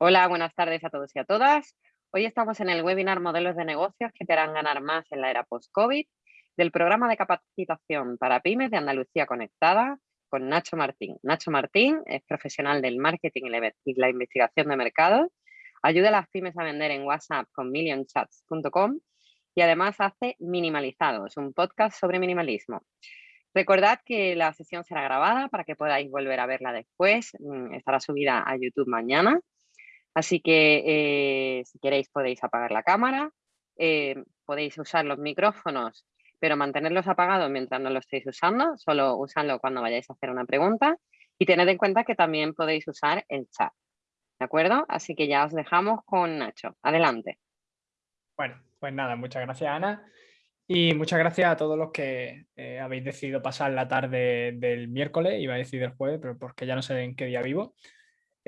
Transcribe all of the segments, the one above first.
Hola, buenas tardes a todos y a todas. Hoy estamos en el webinar Modelos de negocios que te harán ganar más en la era post-COVID del programa de capacitación para pymes de Andalucía Conectada con Nacho Martín. Nacho Martín es profesional del marketing y la investigación de mercado, ayuda a las pymes a vender en WhatsApp con millionchats.com y además hace Minimalizados, un podcast sobre minimalismo. Recordad que la sesión será grabada para que podáis volver a verla después. Mm, estará subida a YouTube mañana. Así que eh, si queréis podéis apagar la cámara, eh, podéis usar los micrófonos, pero mantenerlos apagados mientras no lo estéis usando. Solo usadlo cuando vayáis a hacer una pregunta. Y tened en cuenta que también podéis usar el chat. ¿De acuerdo? Así que ya os dejamos con Nacho. Adelante. Bueno, pues nada, muchas gracias Ana. Y muchas gracias a todos los que eh, habéis decidido pasar la tarde del miércoles, iba a decir del jueves, pero porque ya no sé en qué día vivo.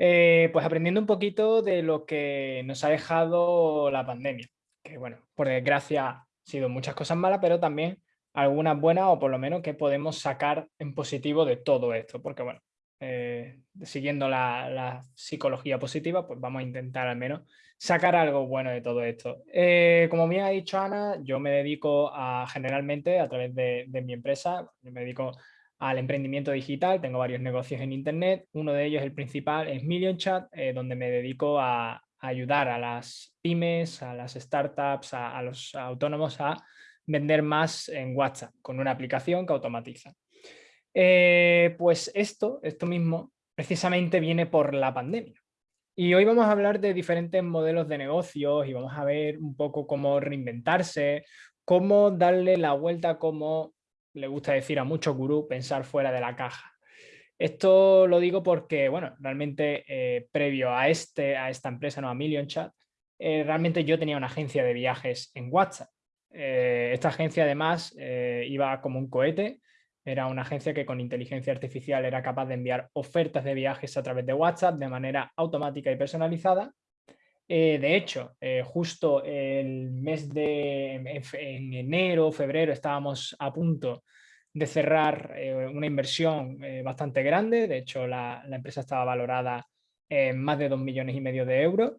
Eh, pues aprendiendo un poquito de lo que nos ha dejado la pandemia. Que bueno, por desgracia ha sido muchas cosas malas, pero también algunas buenas o por lo menos que podemos sacar en positivo de todo esto. Porque bueno, eh, siguiendo la, psicología positiva, pues vamos a intentar al menos sacar algo bueno de todo esto. Eh, como me ha dicho Ana, yo me dedico a generalmente a través de, mi empresa, me dedico al emprendimiento digital, tengo varios negocios en internet, uno de ellos, el principal, es MillionChat, eh, donde me dedico a, ayudar a las pymes, a las startups, a los autónomos a vender más en WhatsApp con una aplicación que automatiza. Eh, pues esto, esto mismo, precisamente viene por la pandemia. Y hoy vamos a hablar de diferentes modelos de negocios y vamos a ver un poco cómo reinventarse, cómo darle la vuelta, como le gusta decir a muchos gurús, pensar fuera de la caja. Esto lo digo porque, bueno, realmente eh, previo a, este, a esta empresa, no a Million Chat, eh, realmente yo tenía una agencia de viajes en WhatsApp. esta agencia además iba como un cohete, era una agencia que con inteligencia artificial era capaz de enviar ofertas de viajes a través de WhatsApp de manera automática y personalizada. Eh, de hecho, eh, justo el mes de en, enero, febrero, estábamos a punto de cerrar eh, una inversión bastante grande. De hecho, la, empresa estaba valorada en más de 2 millones y medio de euros.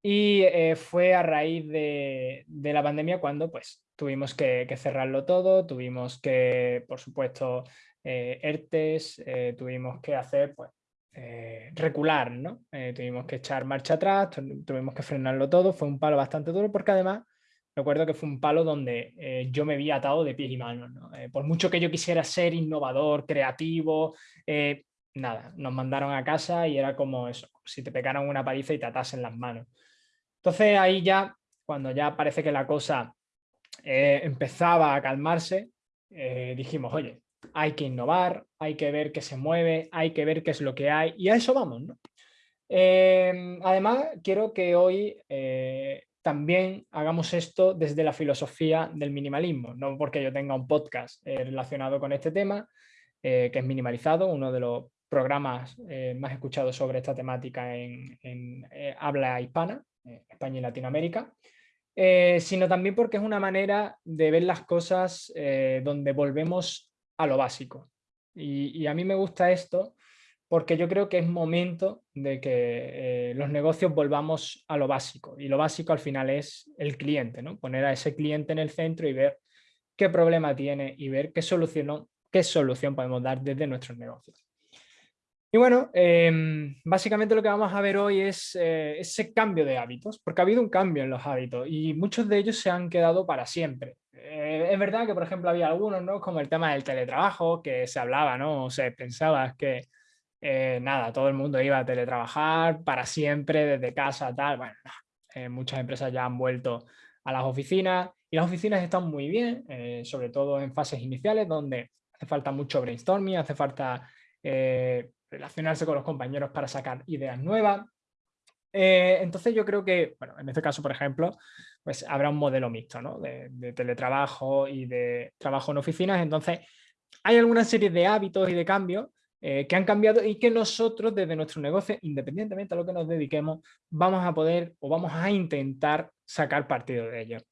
Y fue a raíz de, la pandemia cuando pues, tuvimos que, cerrarlo todo, tuvimos que, por supuesto, ERTES, tuvimos que hacer, pues, eh, recular, ¿no? tuvimos que echar marcha atrás, tuvimos que frenarlo todo, fue un palo bastante duro porque además recuerdo que fue un palo donde yo me vi atado de pies y manos, por mucho que yo quisiera ser innovador, creativo, nada, nos mandaron a casa y era como eso, si te pegaran una paliza y te atasen las manos. Entonces ahí ya, cuando ya parece que la cosa eh, empezaba a calmarse, eh, dijimos, oye, hay que innovar, hay que ver qué se mueve, hay que ver qué es lo que hay y a eso vamos. Em, además, quiero que hoy eh, también hagamos esto desde la filosofía del minimalismo, no porque yo tenga un podcast relacionado con este tema, que es minimalizado, uno de los programas más escuchados sobre esta temática en, en habla hispana, España y Latinoamérica. Eh, sino también porque es una manera de ver las cosas eh, donde volvemos a lo básico. Y, a mí me gusta esto porque yo creo que es momento de que eh, los negocios volvamos a lo básico. Y lo básico al final es el cliente, ¿no? poner a ese cliente en el centro y ver qué problema tiene y ver qué solución, qué solución podemos dar desde nuestros negocios. Y bueno, em, básicamente lo que vamos a ver hoy es eh, ese cambio de hábitos, porque ha habido un cambio en los hábitos y muchos de ellos se han quedado para siempre. Eh, es verdad que, por ejemplo, había algunos, ¿no? como el tema del teletrabajo, que se hablaba, ¿no? o se pensaba que, eh, nada, todo el mundo iba a teletrabajar para siempre, desde casa, tal. Bueno, muchas empresas ya han vuelto a las oficinas y las oficinas están muy bien, sobre todo en fases iniciales, donde hace falta mucho brainstorming, hace falta relacionarse con los compañeros para sacar ideas nuevas. Eh, entonces yo creo que, bueno, en este caso, por ejemplo, pues habrá un modelo mixto, ¿no? De, teletrabajo y de trabajo en oficinas. Entonces, hay alguna serie de hábitos y de cambios eh, que han cambiado y que nosotros desde nuestro negocio, independientemente a lo que nos dediquemos, vamos a poder o vamos a intentar sacar partido de ellos.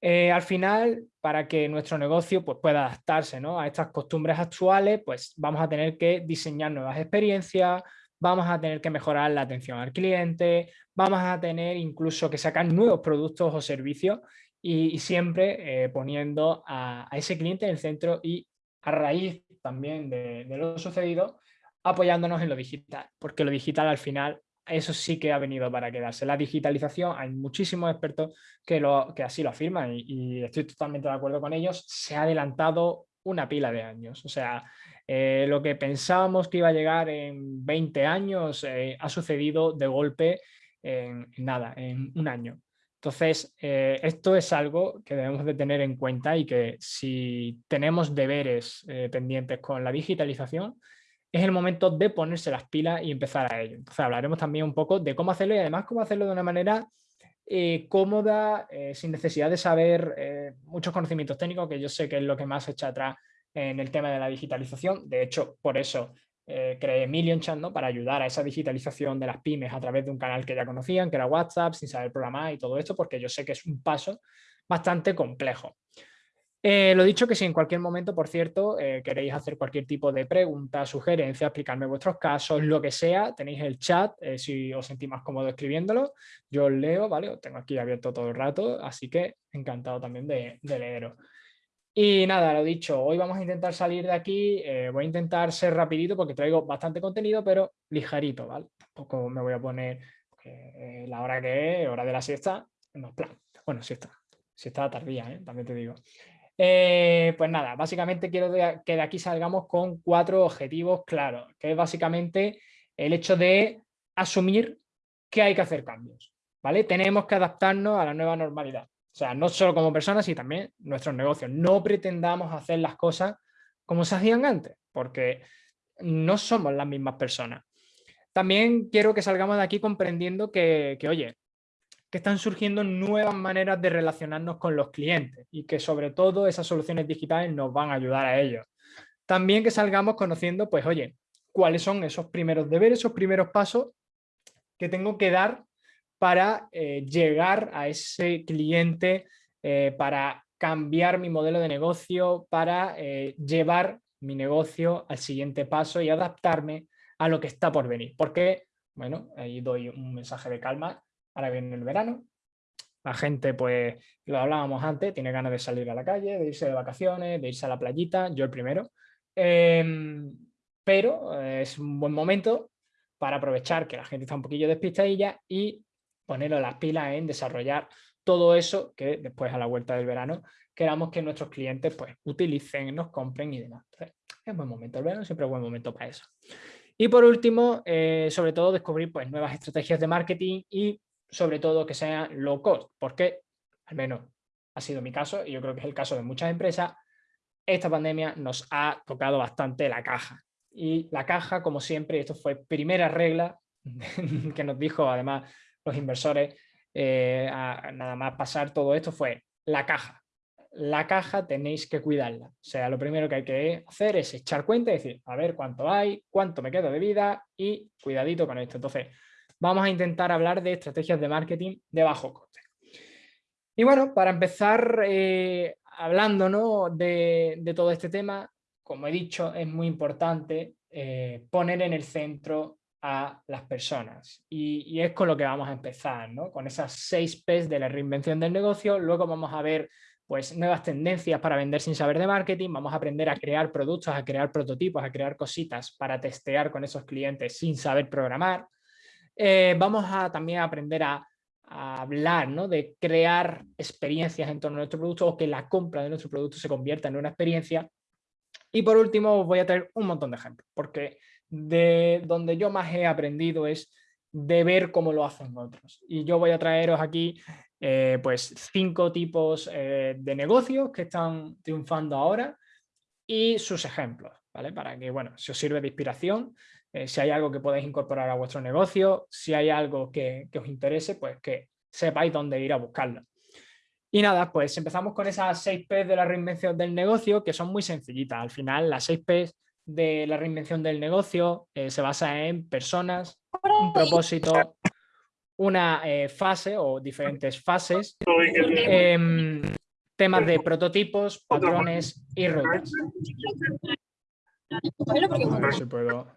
Eh, al final, para que nuestro negocio pues, pueda adaptarse a estas costumbres actuales, pues vamos a tener que diseñar nuevas experiencias, vamos a tener que mejorar la atención al cliente, vamos a tener incluso que sacar nuevos productos o servicios y, siempre eh, poniendo a, ese cliente en el centro y a raíz también de, lo sucedido, apoyándonos en lo digital, porque lo digital al final eso sí que ha venido para quedarse. La digitalización, hay muchísimos expertos que, lo, que así lo afirman y, estoy totalmente de acuerdo con ellos, se ha adelantado una pila de años. O sea, eh, lo que pensábamos que iba a llegar en 20 años eh, ha sucedido de golpe en, nada, en un año. Entonces, eh, esto es algo que debemos de tener en cuenta y que si tenemos deberes pendientes con la digitalización, es el momento de ponerse las pilas y empezar a ello. Entonces hablaremos también un poco de cómo hacerlo y además cómo hacerlo de una manera cómoda, sin necesidad de saber muchos conocimientos técnicos, que yo sé que es lo que más echa atrás en el tema de la digitalización. De hecho, por eso eh, creé Million Chat, ¿no? para ayudar a esa digitalización de las pymes a través de un canal que ya conocían, que era WhatsApp, sin saber programar y todo esto, porque yo sé que es un paso bastante complejo. Eh, lo dicho que si en cualquier momento, por cierto, eh, queréis hacer cualquier tipo de pregunta, sugerencia, explicarme vuestros casos, lo que sea, tenéis el chat, si os sentís más cómodo escribiéndolo, yo os leo, ¿vale? Os tengo aquí abierto todo el rato, así que encantado también de, de leeros. Y nada, lo dicho, hoy vamos a intentar salir de aquí, eh, voy a intentar ser rapidito porque traigo bastante contenido, pero ligerito, ¿vale? Tampoco me voy a poner eh, la hora que es, hora de la siesta, no, plan, bueno, siesta, siesta tardía, ¿eh? también te digo. pues nada, básicamente quiero que de aquí salgamos con cuatro objetivos claros, que es básicamente el hecho de asumir que hay que hacer cambios, ¿vale? Tenemos que adaptarnos a la nueva normalidad. O sea, no solo como personas, sino también nuestros negocios. No pretendamos hacer las cosas como se hacían antes, porque no somos las mismas personas. También quiero que salgamos de aquí comprendiendo que, oye, que están surgiendo nuevas maneras de relacionarnos con los clientes y que sobre todo esas soluciones digitales nos van a ayudar a ellos. También que salgamos conociendo, pues oye, cuáles son esos primeros deberes, esos primeros pasos que tengo que dar para eh, llegar a ese cliente, eh, para cambiar mi modelo de negocio, para eh, llevar mi negocio al siguiente paso y adaptarme a lo que está por venir. Porque, bueno, ahí doy un mensaje de calma, ahora viene el verano, la gente, pues, lo hablábamos antes, tiene ganas de salir a la calle, de irse de vacaciones, de irse a la playita, yo el primero. Em, pero es un buen momento para aprovechar que la gente está un poquillo despistadilla y ponerlo las pilas en desarrollar todo eso que después a la vuelta del verano queramos que nuestros clientes pues utilicen, nos compren y demás. es buen momento, el verano siempre es buen momento para eso. Y por último, eh, sobre todo descubrir pues nuevas estrategias de marketing y sobre todo que sean low cost, porque al menos ha sido mi caso y yo creo que es el caso de muchas empresas, esta pandemia nos ha tocado bastante la caja. Y la caja, como siempre, esto fue primera regla que nos dijo además los inversores, eh, nada más pasar todo esto fue la caja. La caja tenéis que cuidarla. O sea, lo primero que hay que hacer es echar cuenta y decir, a ver cuánto hay, cuánto me queda de vida y cuidadito con esto. Entonces, vamos a intentar hablar de estrategias de marketing de bajo coste. Y bueno, para empezar eh, hablando de, todo este tema, como he dicho, es muy importante eh, poner en el centro a las personas. Y, es con lo que vamos a empezar, ¿no? con esas seis P's de la reinvención del negocio. Luego vamos a ver pues, nuevas tendencias para vender sin saber de marketing. Vamos a aprender a crear productos, a crear prototipos, a crear cositas para testear con esos clientes sin saber programar. Eh, vamos a también aprender a, hablar ¿no? de crear experiencias en torno a nuestro producto o que la compra de nuestro producto se convierta en una experiencia. Y por último os voy a traer un montón de ejemplos, porque de donde yo más he aprendido es de ver cómo lo hacen otros. Y yo voy a traeros aquí eh, pues cinco tipos eh, de negocios que están triunfando ahora y sus ejemplos, ¿vale? Para que, bueno, si os sirve de inspiración, eh, si hay algo que podéis incorporar a vuestro negocio, si hay algo que, que os interese, pues que sepáis dónde ir a buscarlo. Y nada, pues empezamos con esas 6 P de la reinvención del negocio, que son muy sencillitas. Al final, las 6 P de la reinvención del negocio eh, se basa en personas, un propósito, una eh, fase o diferentes fases, em, temas de prototipos, patrones y rutas. A ver si puedo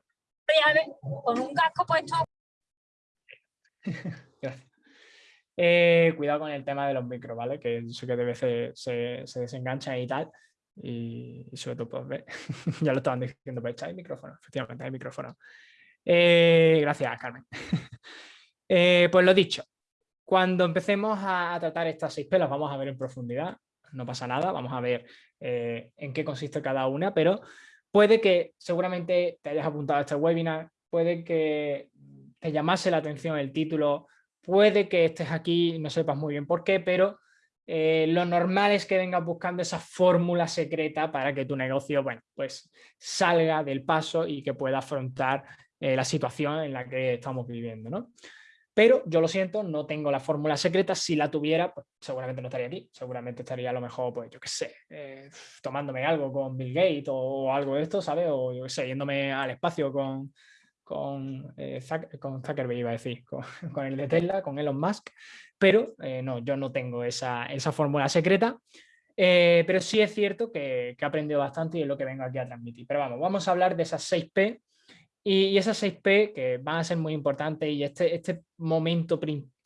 con un casco puesto. Gracias. Eh, cuidado con el tema de los micros, ¿vale? Que sé que de veces se, se desenganchan y tal. Y, sobre todo, pues, ver, ya lo estaban diciendo, pues hay micrófono, efectivamente hay micrófono. Eh, gracias, Carmen. Eh, pues lo dicho, cuando empecemos a, tratar estas seis pelas vamos a ver en profundidad, no pasa nada, vamos a ver en qué consiste cada una, pero puede que seguramente te hayas apuntado a este webinar, puede que te llamase la atención el título, puede que estés aquí no sepas muy bien por qué, pero eh, lo normal es que vengas buscando esa fórmula secreta para que tu negocio bueno, pues salga del paso y que pueda afrontar eh, la situación en la que estamos viviendo. ¿no? Pero yo lo siento, no tengo la fórmula secreta. Si la tuviera, pues seguramente no estaría aquí. Seguramente estaría a lo mejor, pues yo qué sé, eh, tomándome algo con Bill Gates o, algo de esto, ¿sabes? O yo qué sé, yéndome al espacio con, con, eh, con Zuckerberg, iba a decir, con, el de Tesla, con Elon Musk. Pero eh, no, yo no tengo esa, esa fórmula secreta. pero sí es cierto que, que he aprendido bastante y es lo que vengo aquí a transmitir. Pero vamos, vamos a hablar de esas 6P y, esas 6P que van a ser muy importantes y este, este, momento,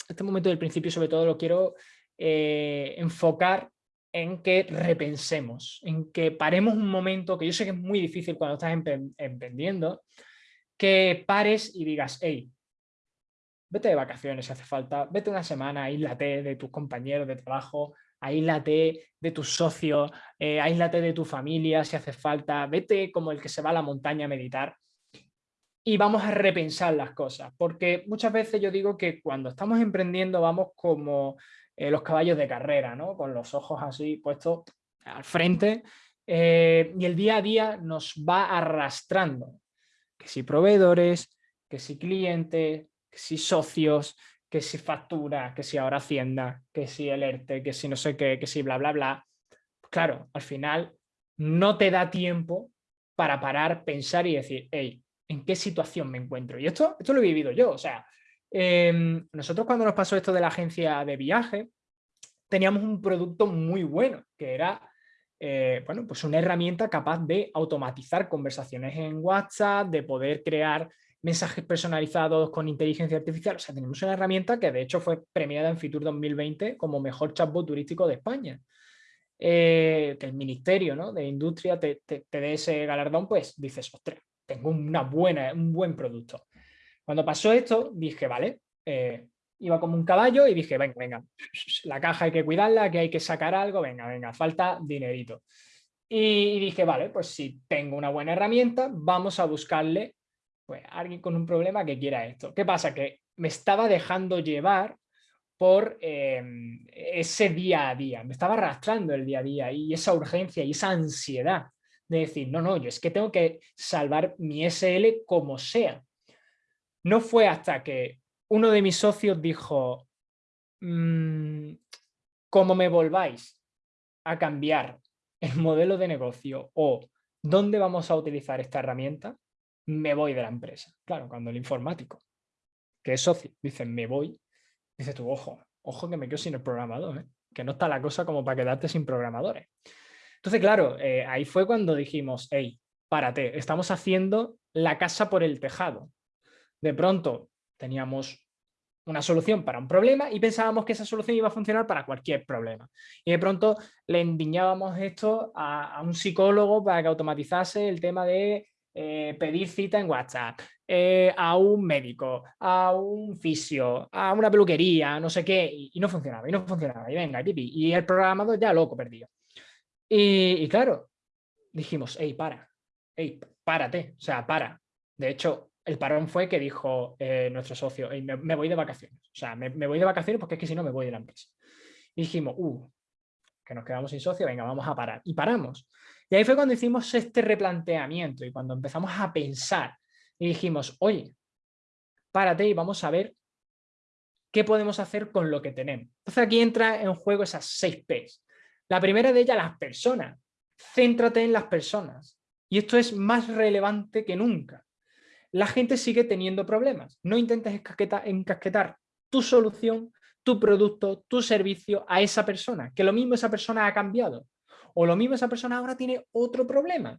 este momento del principio sobre todo lo quiero eh, enfocar en que repensemos, en que paremos un momento, que yo sé que es muy difícil cuando estás emprendiendo, que pares y digas, hey, vete de vacaciones si hace falta, vete una semana, aíslate de tus compañeros de trabajo, aíslate de tus socios, eh, aíslate de tu familia si hace falta, vete como el que se va a la montaña a meditar y vamos a repensar las cosas, porque muchas veces yo digo que cuando estamos emprendiendo vamos como eh, los caballos de carrera, ¿no? con los ojos así puestos al frente, eh, y el día a día nos va arrastrando, que si proveedores, que si clientes, que si socios, que si factura, que si ahora Hacienda, que si el ERTE, que si no sé qué, que si bla, bla, bla. Claro, al final no te da tiempo para parar, pensar y decir, hey, en qué situación me encuentro. Y esto, esto lo he vivido yo, o sea, em, nosotros cuando nos pasó esto de la agencia de viaje, teníamos un producto muy bueno, que era eh, bueno, pues una herramienta capaz de automatizar conversaciones en WhatsApp, de poder crear mensajes personalizados con inteligencia artificial. O sea, tenemos una herramienta que de hecho fue premiada en Fitur 2020 como mejor chatbot turístico de España. Eh, que el Ministerio ¿no? de Industria te, te, te dé ese galardón, pues dices, ostras, tengo una buena, un buen producto. Cuando pasó esto, dije, vale, eh, iba como un caballo y dije, venga, venga, la caja hay que cuidarla, que hay que sacar algo, venga, venga, falta dinerito. Y, dije, vale, pues si tengo una buena herramienta, vamos a buscarle pues, a alguien con un problema que quiera esto. ¿Qué pasa? Que me estaba dejando llevar por em, ese día a día, me estaba arrastrando el día a día y esa urgencia y esa ansiedad de decir, no, no, yo es que tengo que salvar mi SL como sea. No fue hasta que uno de mis socios dijo, mm, como me volváis a cambiar el modelo de negocio o dónde vamos a utilizar esta herramienta, me voy de la empresa. Claro, cuando el informático, que es socio, dice, me voy, dice tú, ojo, ojo que me quedo sin el programador, ¿eh? que no está la cosa como para quedarte sin programadores. Entonces, claro, eh, ahí fue cuando dijimos, hey, párate, estamos haciendo la casa por el tejado. De pronto teníamos una solución para un problema y pensábamos que esa solución iba a funcionar para cualquier problema. Y de pronto le endiñábamos esto a, un psicólogo para que automatizase el tema de eh, pedir cita en WhatsApp, eh, a un médico, a un fisio, a una peluquería, no sé qué, y, no funcionaba, y no funcionaba, y venga, y, y el programador ya loco perdido. Y, claro, dijimos, hey, para, hey, párate, o sea, para. De hecho, el parón fue que dijo eh, nuestro socio, me, voy de vacaciones. O sea, me, voy de vacaciones porque es que si no me voy de la empresa. Y dijimos, uh, que nos quedamos sin socio, venga, vamos a parar. Y paramos. Y ahí fue cuando hicimos este replanteamiento y cuando empezamos a pensar y dijimos, oye, párate y vamos a ver qué podemos hacer con lo que tenemos. Entonces aquí entra en juego esas seis P's. La primera de ellas, las personas. Céntrate en las personas. Y esto es más relevante que nunca. La gente sigue teniendo problemas. No intentes encasquetar tu solución, tu producto, tu servicio a esa persona, que lo mismo esa persona ha cambiado. O lo mismo esa persona ahora tiene otro problema.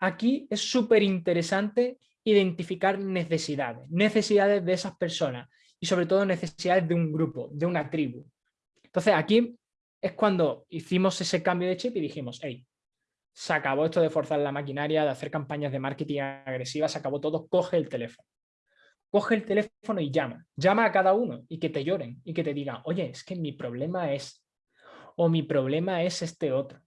Aquí es súper interesante identificar necesidades, necesidades de esas personas y sobre todo necesidades de un grupo, de una tribu. Entonces aquí es cuando hicimos ese cambio de chip y dijimos, hey, se acabó esto de forzar la maquinaria, de hacer campañas de marketing agresivas, se acabó todo, coge el teléfono. Coge el teléfono y llama. Llama a cada uno y que te lloren y que te digan, oye, es que mi problema es, o mi problema es este otro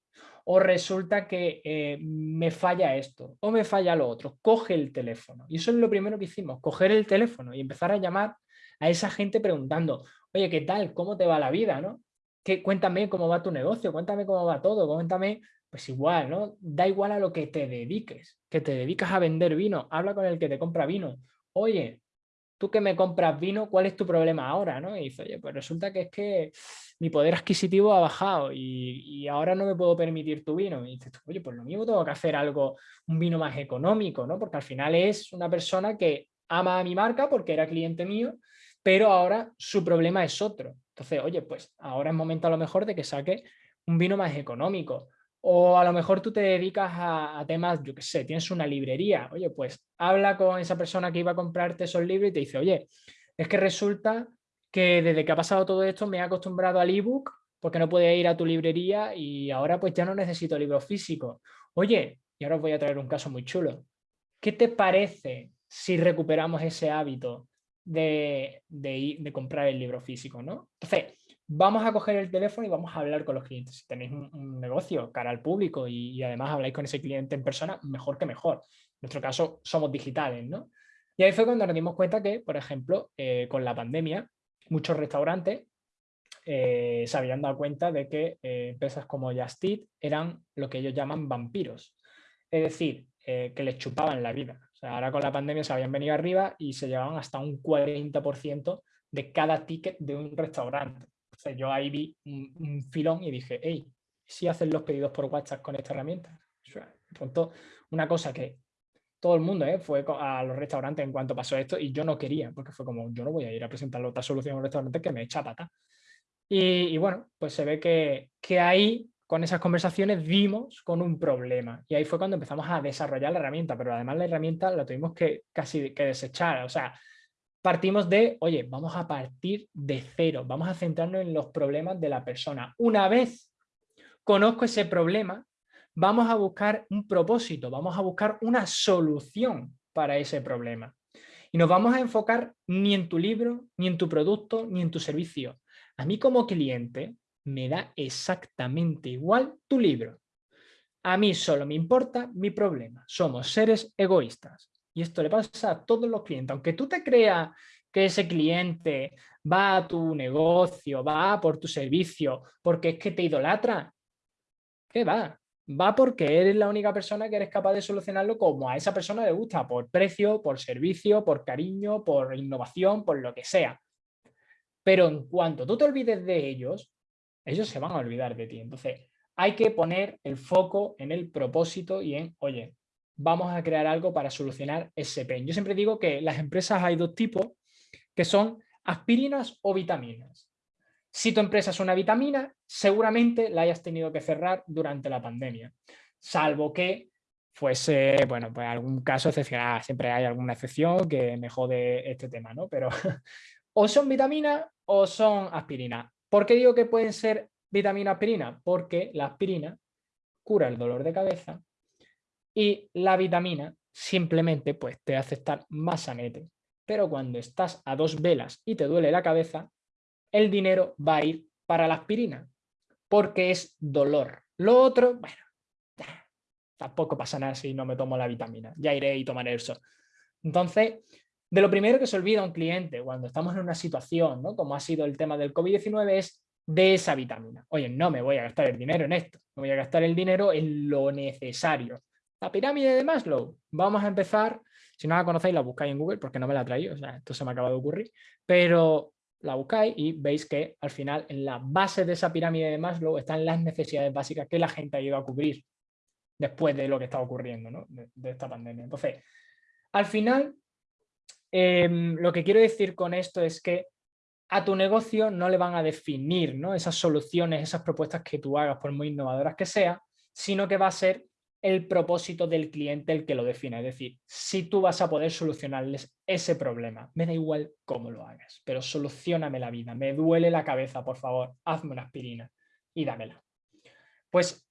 o resulta que eh, me falla esto, o me falla lo otro, coge el teléfono. Y eso es lo primero que hicimos, coger el teléfono y empezar a llamar a esa gente preguntando, oye, ¿qué tal? ¿Cómo te va la vida? ¿no? ¿Qué, cuéntame cómo va tu negocio, cuéntame cómo va todo, cuéntame, pues igual, ¿no? Da igual a lo que te dediques, que te dedicas a vender vino, habla con el que te compra vino. Oye, tú que me compras vino, ¿cuál es tu problema ahora? ¿no? Y dice, oye, pues resulta que es que mi poder adquisitivo ha bajado y, ahora no me puedo permitir tu vino. Y dices, oye, pues lo mismo tengo que hacer algo, un vino más económico, ¿no? Porque al final es una persona que ama a mi marca porque era cliente mío, pero ahora su problema es otro. Entonces, oye, pues ahora es momento a lo mejor de que saque un vino más económico. O a lo mejor tú te dedicas a, temas, yo qué sé, tienes una librería. Oye, pues habla con esa persona que iba a comprarte esos libros y te dice, oye, es que resulta que desde que ha pasado todo esto me he acostumbrado al ebook porque no puede ir a tu librería y ahora pues ya no necesito libros físicos. Oye, y ahora os voy a traer un caso muy chulo. ¿Qué te parece si recuperamos ese hábito de, de comprar el libro físico? ¿no? Entonces, vamos a coger el teléfono y vamos a hablar con los clientes. Si tenéis un, negocio cara al público y, además habláis con ese cliente en persona, mejor que mejor. En nuestro caso somos digitales, ¿no? Y ahí fue cuando nos dimos cuenta que, por ejemplo, eh, con la pandemia, muchos restaurantes eh, se habían dado cuenta de que eh, empresas como Just eran lo que ellos llaman vampiros. Es decir, que les chupaban la vida. O sea, ahora con la pandemia se habían venido arriba y se llevaban hasta un 40% de cada ticket de un restaurante yo ahí vi un, filón y dije, hey, si hacen los pedidos por WhatsApp con esta herramienta? Pronto, una cosa que todo el mundo ¿eh? fue a los restaurantes en cuanto pasó esto y yo no quería, porque fue como, yo no voy a ir a presentar otra solución a un restaurante que me echa pata. Y, bueno, pues se ve que, que ahí, con esas conversaciones, vimos con un problema. Y ahí fue cuando empezamos a desarrollar la herramienta, pero además la herramienta la tuvimos que casi que desechar. O sea, partimos de, oye, vamos a partir de cero, vamos a centrarnos en los problemas de la persona. Una vez conozco ese problema, vamos a buscar un propósito, vamos a buscar una solución para ese problema. Y nos vamos a enfocar ni en tu libro, ni en tu producto, ni en tu servicio. A mí como cliente me da exactamente igual tu libro. A mí solo me importa mi problema. Somos seres egoístas. Y esto le pasa a todos los clientes. Aunque tú te creas que ese cliente va a tu negocio, va por tu servicio, porque es que te idolatra, ¿qué va? Va porque eres la única persona que eres capaz de solucionarlo como a esa persona le gusta, por precio, por servicio, por cariño, por innovación, por lo que sea. Pero en cuanto tú te olvides de ellos, ellos se van a olvidar de ti. Entonces, hay que poner el foco en el propósito y en, oye, vamos a crear algo para solucionar ese pain. Yo siempre digo que las empresas hay dos tipos, que son aspirinas o vitaminas. Si tu empresa es una vitamina, seguramente la hayas tenido que cerrar durante la pandemia, salvo que fuese, bueno, pues algún caso excepcional, siempre hay alguna excepción que me jode este tema, ¿no? Pero o son vitaminas o son aspirinas. ¿Por qué digo que pueden ser vitamina aspirina? Porque la aspirina cura el dolor de cabeza y la vitamina simplemente pues, te hace estar más sanete. Pero cuando estás a dos velas y te duele la cabeza, el dinero va a ir para la aspirina, porque es dolor. Lo otro, bueno, tampoco pasa nada si no me tomo la vitamina, ya iré y tomaré eso. Entonces, de lo primero que se olvida un cliente cuando estamos en una situación, ¿no? como ha sido el tema del COVID-19, es de esa vitamina. Oye, no me voy a gastar el dinero en esto, me voy a gastar el dinero en lo necesario. La pirámide de Maslow. Vamos a empezar, si no la conocéis la buscáis en Google porque no me la traído, o sea, esto se me acaba de ocurrir, pero la buscáis y veis que al final en la base de esa pirámide de Maslow están las necesidades básicas que la gente ha ido a cubrir después de lo que está ocurriendo, ¿no? de, esta pandemia. Entonces, al final, em, lo que quiero decir con esto es que a tu negocio no le van a definir ¿no? esas soluciones, esas propuestas que tú hagas, por muy innovadoras que sean, sino que va a ser el propósito del cliente el que lo define. Es decir, si tú vas a poder solucionarles ese problema, me da igual cómo lo hagas, pero solucioname la vida, me duele la cabeza, por favor, hazme una aspirina y dámela. Pues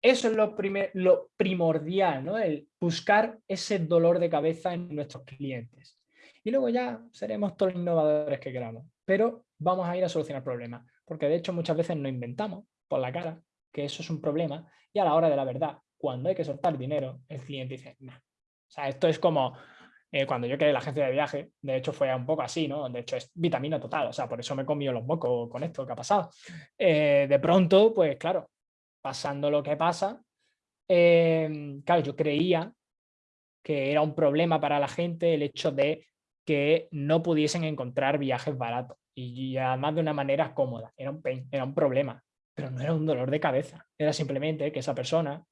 eso es lo, lo primordial, ¿no? el buscar ese dolor de cabeza en nuestros clientes. Y luego ya seremos todos innovadores que queramos, pero vamos a ir a solucionar problemas, porque de hecho muchas veces no inventamos por la cara que eso es un problema y a la hora de la verdad cuando hay que soltar dinero, el cliente dice, no. O sea, esto es como eh, cuando yo quedé la agencia de viaje, de hecho fue un poco así, ¿no? De hecho es vitamina total, o sea, por eso me he comido los mocos con esto que ha pasado. Eh, de pronto, pues claro, pasando lo que pasa, em, claro, yo creía que era un problema para la gente el hecho de que no pudiesen encontrar viajes baratos y además de una manera cómoda, era un era un problema, pero no era un dolor de cabeza, era simplemente que esa persona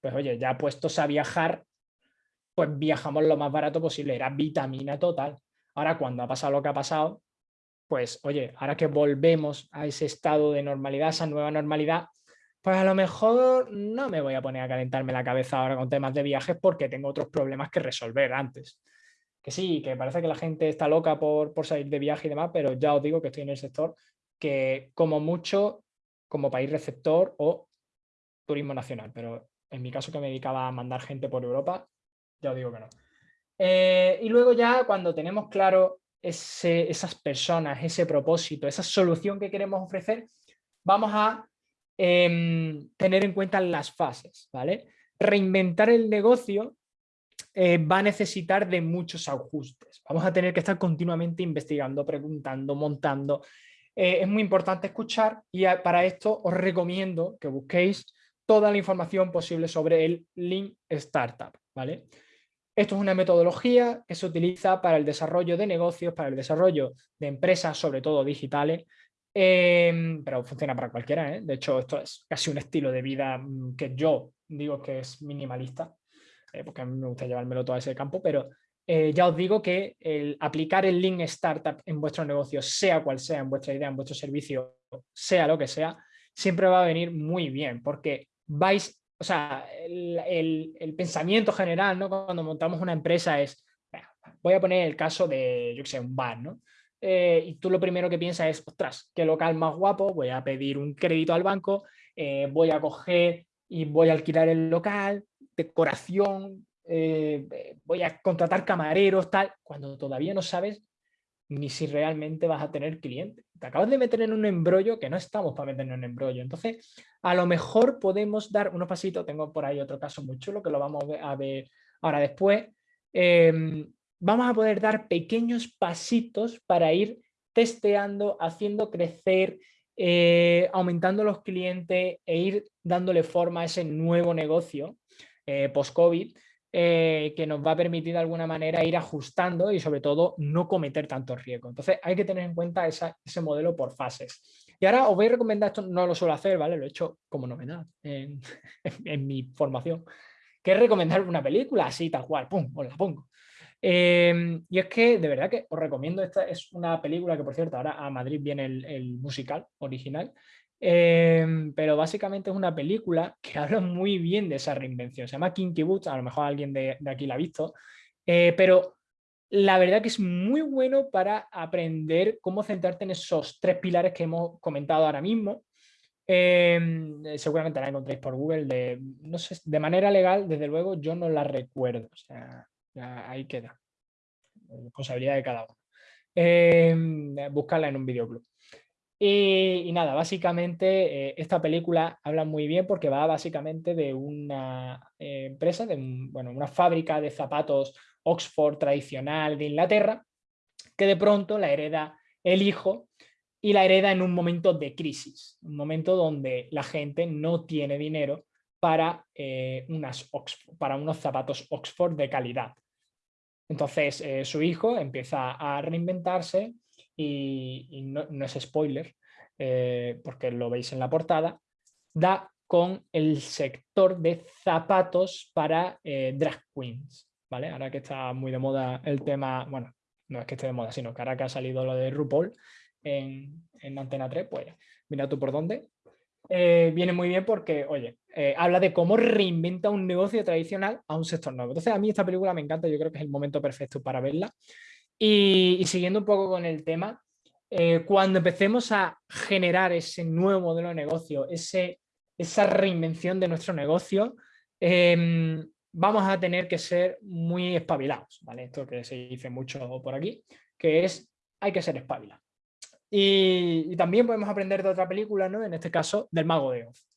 pues oye, ya puestos a viajar, pues viajamos lo más barato posible, era vitamina total. Ahora cuando ha pasado lo que ha pasado, pues oye, ahora que volvemos a ese estado de normalidad, esa nueva normalidad, pues a lo mejor no me voy a poner a calentarme la cabeza ahora con temas de viajes porque tengo otros problemas que resolver antes. Que sí, que parece que la gente está loca por, por salir de viaje y demás, pero ya os digo que estoy en el sector que como mucho, como país receptor o turismo nacional, pero en mi caso que me dedicaba a mandar gente por Europa, ya os digo que no. Eh, y luego ya cuando tenemos claro esas personas, ese propósito, esa solución que queremos ofrecer, vamos a em, tener en cuenta las fases. ¿vale? Reinventar el negocio eh, va a necesitar de muchos ajustes. Vamos a tener que estar continuamente investigando, preguntando, montando. Eh, es muy importante escuchar y para esto os recomiendo que busquéis toda la información posible sobre el Lean Startup. ¿vale? Esto es una metodología que se utiliza para el desarrollo de negocios, para el desarrollo de empresas, sobre todo digitales, em, pero funciona para cualquiera. ¿eh? De hecho, esto es casi un estilo de vida mm, que yo digo que es minimalista, eh, porque a mí me gusta llevármelo todo a ese campo, pero eh, ya os digo que el aplicar el Lean Startup en vuestro negocio, sea cual sea, en vuestra idea, en vuestro servicio, sea lo que sea, siempre va a venir muy bien, porque vais, o sea, el, pensamiento general, ¿no? Cuando montamos una empresa es, voy a poner el caso de, yo sé, un bar, ¿no? Eh, y tú lo primero que piensas es, ostras, qué local más guapo, voy a pedir un crédito al banco, eh, voy a coger y voy a alquilar el local, decoración, eh, voy a contratar camareros, tal, cuando todavía no sabes ni si realmente vas a tener clientes. Te acabas de meter en un embrollo que no estamos para meternos en un embrollo. Entonces, a lo mejor podemos dar unos pasitos. Tengo por ahí otro caso muy chulo que lo vamos a ver ahora después. Em, vamos a poder dar pequeños pasitos para ir testeando, haciendo crecer, eh, aumentando los clientes e ir dándole forma a ese nuevo negocio eh, post-COVID eh, que nos va a permitir de alguna manera ir ajustando y sobre todo no cometer tantos riesgos. Entonces hay que tener en cuenta ese modelo por fases. Y ahora os voy a recomendar, esto no lo suelo hacer, ¿vale? Lo he hecho como novedad en, mi formación, que es recomendar una película así, tal cual, pum, os la pongo. Em, y es que de verdad que os recomiendo, esta es una película que por cierto ahora a Madrid viene el musical original, Em, pero básicamente es una película que habla muy bien de esa reinvención. Se llama Kinky Boots, a lo mejor alguien de, aquí la ha visto, eh, pero la verdad que es muy bueno para aprender cómo centrarte en esos tres pilares que hemos comentado ahora mismo. Em, seguramente la encontréis por Google, de, no sé, de manera legal, desde luego yo no la recuerdo, o sea, ahí queda, responsabilidad de cada uno. Em, buscarla en un videoclub. Y, nada, básicamente eh, esta película habla muy bien porque va básicamente de una eh, empresa, de bueno, una fábrica de zapatos Oxford tradicional de Inglaterra, que de pronto la hereda el hijo y la hereda en un momento de crisis, un momento donde la gente no tiene dinero para, eh, unas para unos zapatos Oxford de calidad. Entonces su hijo empieza a reinventarse y, no, es spoiler, eh, porque lo veis en la portada, da con el sector de zapatos para eh, drag queens. ¿vale? Ahora que está muy de moda el tema, bueno, no es que esté de moda, sino que ahora que ha salido lo de RuPaul en, en Antena 3, pues mira tú por dónde. eh, viene muy bien porque, oye, eh, habla de cómo reinventa un negocio tradicional a un sector nuevo. Entonces, a mí esta película me encanta, yo creo que es el momento perfecto para verla. Y, siguiendo un poco con el tema, eh, cuando empecemos a generar ese nuevo modelo de negocio, ese, esa reinvención de nuestro negocio, em, vamos a tener que ser muy espabilados, ¿vale? Esto que se dice mucho por aquí, que es hay que ser espabilados. Y, también podemos aprender de otra película, ¿no? En este caso, del Mago de Oz.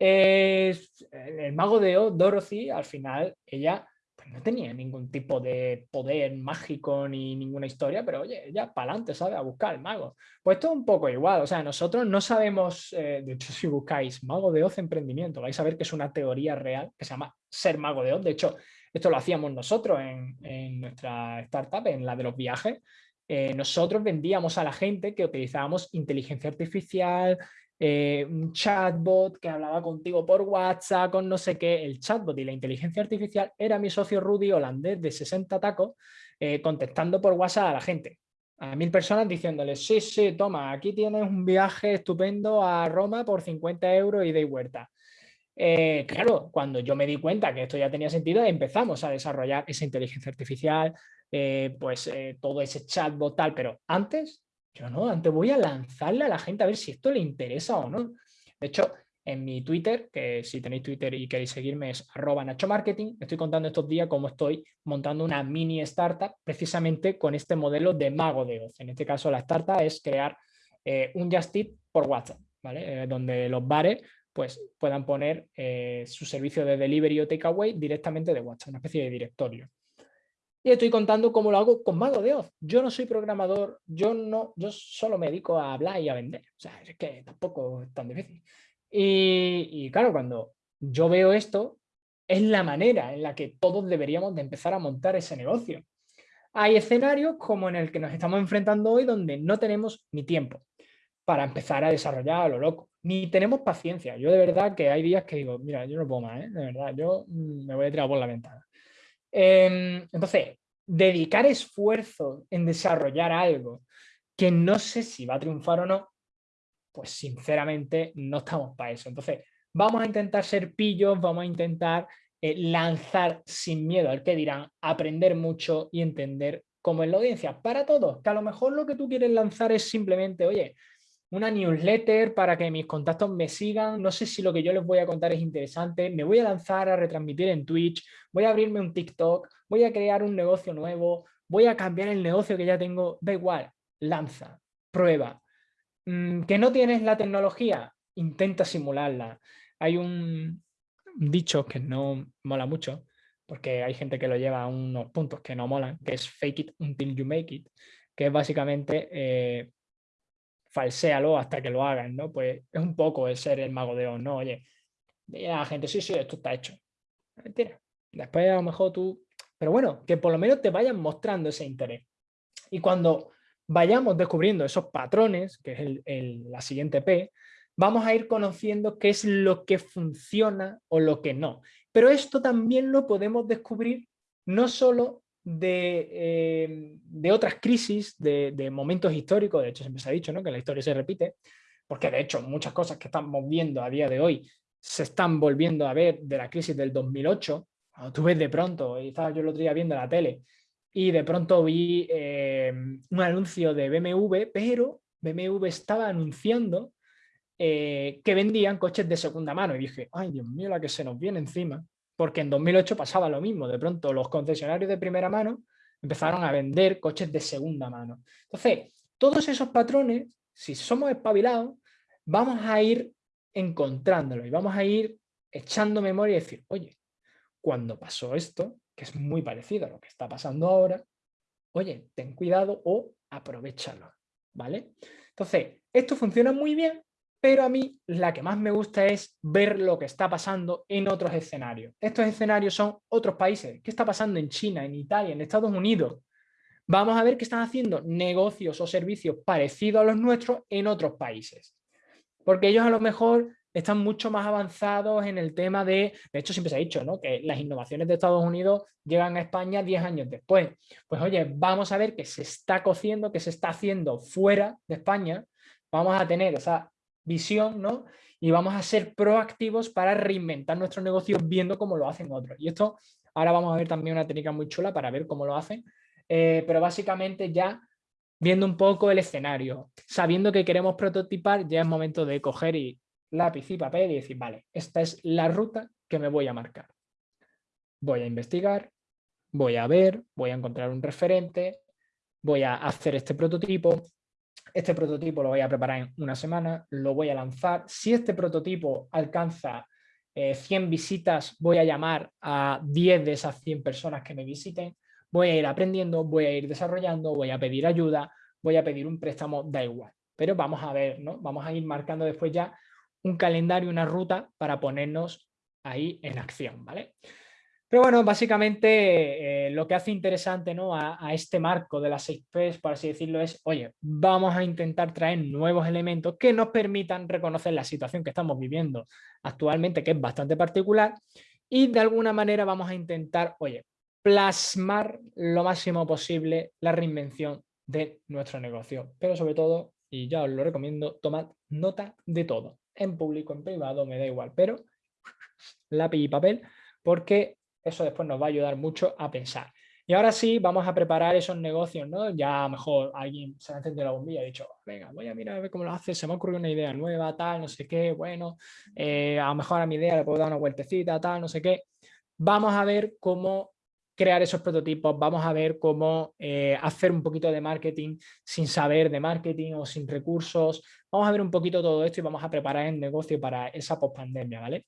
el Mago de Oz, Dorothy, al final, ella no tenía ningún tipo de poder mágico ni ninguna historia, pero oye, ella para adelante, ¿sabe? A buscar el mago. Pues es un poco igual, o sea, nosotros no sabemos, eh, de hecho, si buscáis Mago de Oz emprendimiento, vais a ver que es una teoría real que se llama ser Mago de Oz. De hecho, esto lo hacíamos nosotros en, en nuestra startup, en la de los viajes, eh, nosotros vendíamos a la gente que utilizábamos inteligencia artificial, eh, un chatbot que hablaba contigo por WhatsApp, con no sé qué. El chatbot y la inteligencia artificial era mi socio Rudy holandés de 60 tacos eh, contestando por WhatsApp a la gente. A mil personas diciéndoles, sí, sí, toma, aquí tienes un viaje estupendo a Roma por 50 euros y de vuelta. claro, cuando yo me di cuenta que esto ya tenía sentido, empezamos a desarrollar esa inteligencia artificial, eh, pues eh, todo ese chatbot tal, pero antes, yo no, antes voy a lanzarle a la gente a ver si esto le interesa o no. De hecho, en mi Twitter, que si tenéis Twitter y queréis seguirme es arroba Nacho Marketing, estoy contando estos días cómo estoy montando una mini startup precisamente con este modelo de mago de Oz. En este caso la startup es crear eh, un Just Eat por WhatsApp, ¿vale? donde los bares pues, puedan poner su servicio de delivery o takeaway directamente de WhatsApp, una especie de directorio. Y estoy contando cómo lo hago con Mago de Oz. Yo no soy programador, yo, no, yo solo me dedico a hablar y a vender. O sea, es que tampoco es tan difícil. Y, claro, cuando yo veo esto, es la manera en la que todos deberíamos de empezar a montar ese negocio. Hay escenarios como en el que nos estamos enfrentando hoy donde no tenemos ni tiempo para empezar a desarrollar a lo loco, ni tenemos paciencia. Yo de verdad que hay días que digo, mira, yo no puedo más, ¿eh? de verdad, yo mm, me voy a tirar por la ventana. Em, entonces, dedicar esfuerzo en desarrollar algo que no sé si va a triunfar o no, pues sinceramente no estamos para eso. Entonces, vamos a intentar ser pillos, vamos a intentar eh, lanzar sin miedo al que dirán, aprender mucho y entender cómo es la audiencia. Para todos, que a lo mejor lo que tú quieres lanzar es simplemente, oye, una newsletter para que mis contactos me sigan. No sé si lo que yo les voy a contar es interesante. Me voy a lanzar a retransmitir en Twitch, voy a abrirme un TikTok, voy a crear un negocio nuevo, voy a cambiar el negocio que ya tengo. Da igual, lanza, prueba. Mm, ¿Que no tienes la tecnología? Intenta simularla. Hay un dicho que no mola mucho, porque hay gente que lo lleva a unos puntos que no molan, que es fake it until you make it, que es básicamente eh, falséalo hasta que lo hagan, ¿no? Pues es un poco el ser el mago de Oz, ¿no? Oye, la gente, sí, sí, esto está hecho. Mentira. Después a lo mejor tú... Pero bueno, que por lo menos te vayan mostrando ese interés. Y cuando vayamos descubriendo esos patrones, que es la siguiente P, vamos a ir conociendo qué es lo que funciona o lo que no. Pero esto también lo podemos descubrir no solo eh, de, otras crisis, de, momentos históricos, de hecho siempre se ha dicho ¿no? que la historia se repite, porque de hecho muchas cosas que estamos viendo a día de hoy se están volviendo a ver de la crisis del 2008, cuando tú ves de pronto, y estaba yo el otro día viendo la tele, y de pronto vi eh, un anuncio de BMW, pero BMW estaba anunciando eh, que vendían coches de segunda mano, y dije, ay Dios mío, la que se nos viene encima, porque en 2008 pasaba lo mismo, de pronto los concesionarios de primera mano empezaron a vender coches de segunda mano. Entonces, todos esos patrones, si somos espabilados, vamos a ir encontrándolos y vamos a ir echando memoria y decir, oye, cuando pasó esto, que es muy parecido a lo que está pasando ahora, oye, ten cuidado o aprovechalo, ¿vale? Entonces, esto funciona muy bien pero a mí la que más me gusta es ver lo que está pasando en otros escenarios. Estos escenarios son otros países. ¿Qué está pasando en China, en Italia, en Estados Unidos? Vamos a ver qué están haciendo negocios o servicios parecidos a los nuestros en otros países. Porque ellos a lo mejor están mucho más avanzados en el tema de, de hecho siempre se ha dicho, ¿no? que las innovaciones de Estados Unidos llegan a España 10 años después. Pues oye, vamos a ver qué se está cociendo, qué se está haciendo fuera de España. Vamos a tener esa visión, ¿no? y vamos a ser proactivos para reinventar nuestro negocio viendo cómo lo hacen otros. Y esto ahora vamos a ver también una técnica muy chula para ver cómo lo hacen, eh, pero básicamente ya viendo un poco el escenario, sabiendo que queremos prototipar, ya es momento de coger y lápiz y papel y decir, vale, esta es la ruta que me voy a marcar. Voy a investigar, voy a ver, voy a encontrar un referente, voy a hacer este prototipo, este prototipo lo voy a preparar en una semana, lo voy a lanzar. Si este prototipo alcanza 100 eh, visitas, voy a llamar a 10 de esas 100 personas que me visiten, voy a ir aprendiendo, voy a ir desarrollando, voy a pedir ayuda, voy a pedir un préstamo, da igual. Pero vamos a ver, ¿no? Vamos a ir marcando después ya un calendario, una ruta para ponernos ahí en acción, ¿vale? Pero bueno, básicamente eh, lo que hace interesante ¿no? a, este marco de las 6Ps, por así decirlo, es, oye, vamos a intentar traer nuevos elementos que nos permitan reconocer la situación que estamos viviendo actualmente, que es bastante particular, y de alguna manera vamos a intentar, oye, plasmar lo máximo posible la reinvención de nuestro negocio. Pero sobre todo, y ya os lo recomiendo, tomad nota de todo, en público, en privado, me da igual, pero lápiz y papel, porque eso después nos va a ayudar mucho a pensar. Y ahora sí, vamos a preparar esos negocios, ¿no? Ya a lo mejor alguien se ha encendido la bombilla y ha dicho, venga, voy a mirar a ver cómo lo hace, se me ha ocurrido una idea nueva, tal, no sé qué, bueno, eh, a lo mejor a mi idea le puedo dar una vueltecita, tal, no sé qué. Vamos a ver cómo crear esos prototipos, vamos a ver cómo eh, hacer un poquito de marketing sin saber de marketing o sin recursos. Vamos a ver un poquito todo esto y vamos a preparar el negocio para esa post-pandemia, ¿vale?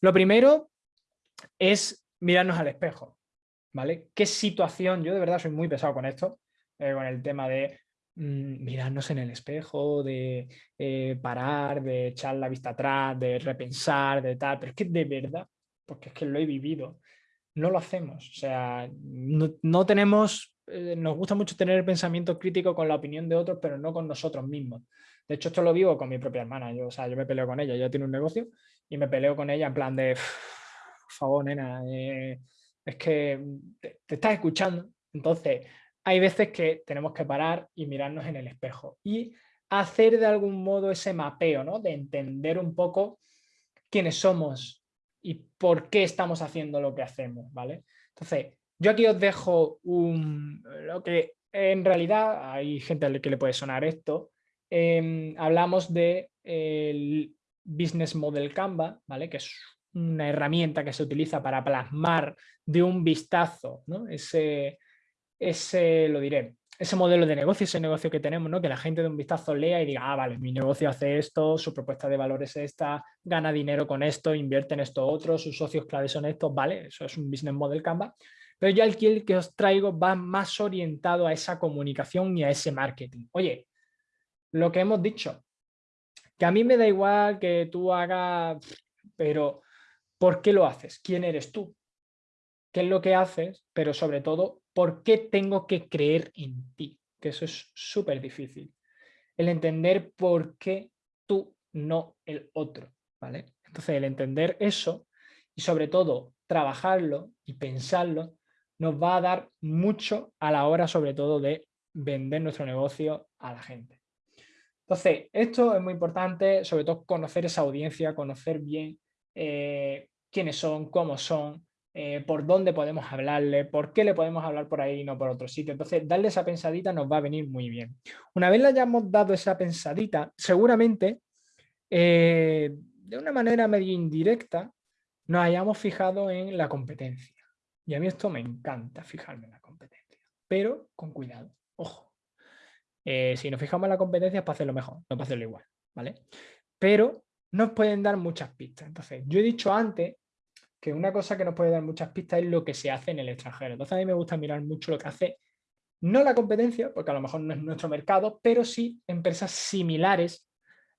Lo primero es mirarnos al espejo, ¿vale? ¿Qué situación? Yo de verdad soy muy pesado con esto, eh, con el tema de mm, mirarnos en el espejo, de eh, parar, de echar la vista atrás, de repensar, de tal, pero es que de verdad, porque es que lo he vivido, no lo hacemos, o sea, no, tenemos, eh, nos gusta mucho tener el pensamiento crítico con la opinión de otros, pero no con nosotros mismos. De hecho, esto lo vivo con mi propia hermana, yo, o sea, yo me peleo con ella, ella tiene un negocio y me peleo con ella en plan de por favor, nena, eh, es que te, estás escuchando. Entonces, hay veces que tenemos que parar y mirarnos en el espejo y hacer de algún modo ese mapeo, ¿no? De entender un poco quiénes somos y por qué estamos haciendo lo que hacemos, ¿vale? Entonces, yo aquí os dejo un, lo que en realidad hay gente a que le puede sonar esto. Em, hablamos de Business Model Canva, ¿vale? Que es una herramienta que se utiliza para plasmar de un vistazo ¿no? ese, ese, lo diré, ese modelo de negocio, ese negocio que tenemos, ¿no? que la gente de un vistazo lea y diga, ah, vale, mi negocio hace esto, su propuesta de valor es esta, gana dinero con esto, invierte en esto otro, sus socios claves son estos, vale, eso es un business model Canva. Pero ya el que os traigo va más orientado a esa comunicación y a ese marketing. Oye, lo que hemos dicho, que a mí me da igual que tú hagas, pero ¿Por qué lo haces? ¿Quién eres tú? ¿Qué es lo que haces? Pero sobre todo, ¿por qué tengo que creer en ti? Que eso es súper difícil. El entender por qué tú, no el otro. ¿vale? Entonces, el entender eso y sobre todo trabajarlo y pensarlo nos va a dar mucho a la hora sobre todo de vender nuestro negocio a la gente. Entonces, esto es muy importante, sobre todo conocer esa audiencia, conocer bien eh, quiénes son, cómo son, eh, por dónde podemos hablarle, por qué le podemos hablar por ahí y no por otro sitio. Entonces, darle esa pensadita nos va a venir muy bien. Una vez le hayamos dado esa pensadita, seguramente, eh, de una manera medio indirecta, nos hayamos fijado en la competencia. Y a mí esto me encanta, fijarme en la competencia. Pero con cuidado, ojo. si nos fijamos en la competencia es para hacerlo mejor, no para hacerlo igual, ¿vale? Pero nos pueden dar muchas pistas. Entonces, yo he dicho antes que una cosa que nos puede dar muchas pistas es lo que se hace en el extranjero. Entonces, a mí me gusta mirar mucho lo que hace, no la competencia, porque a lo mejor no es nuestro mercado, pero sí empresas similares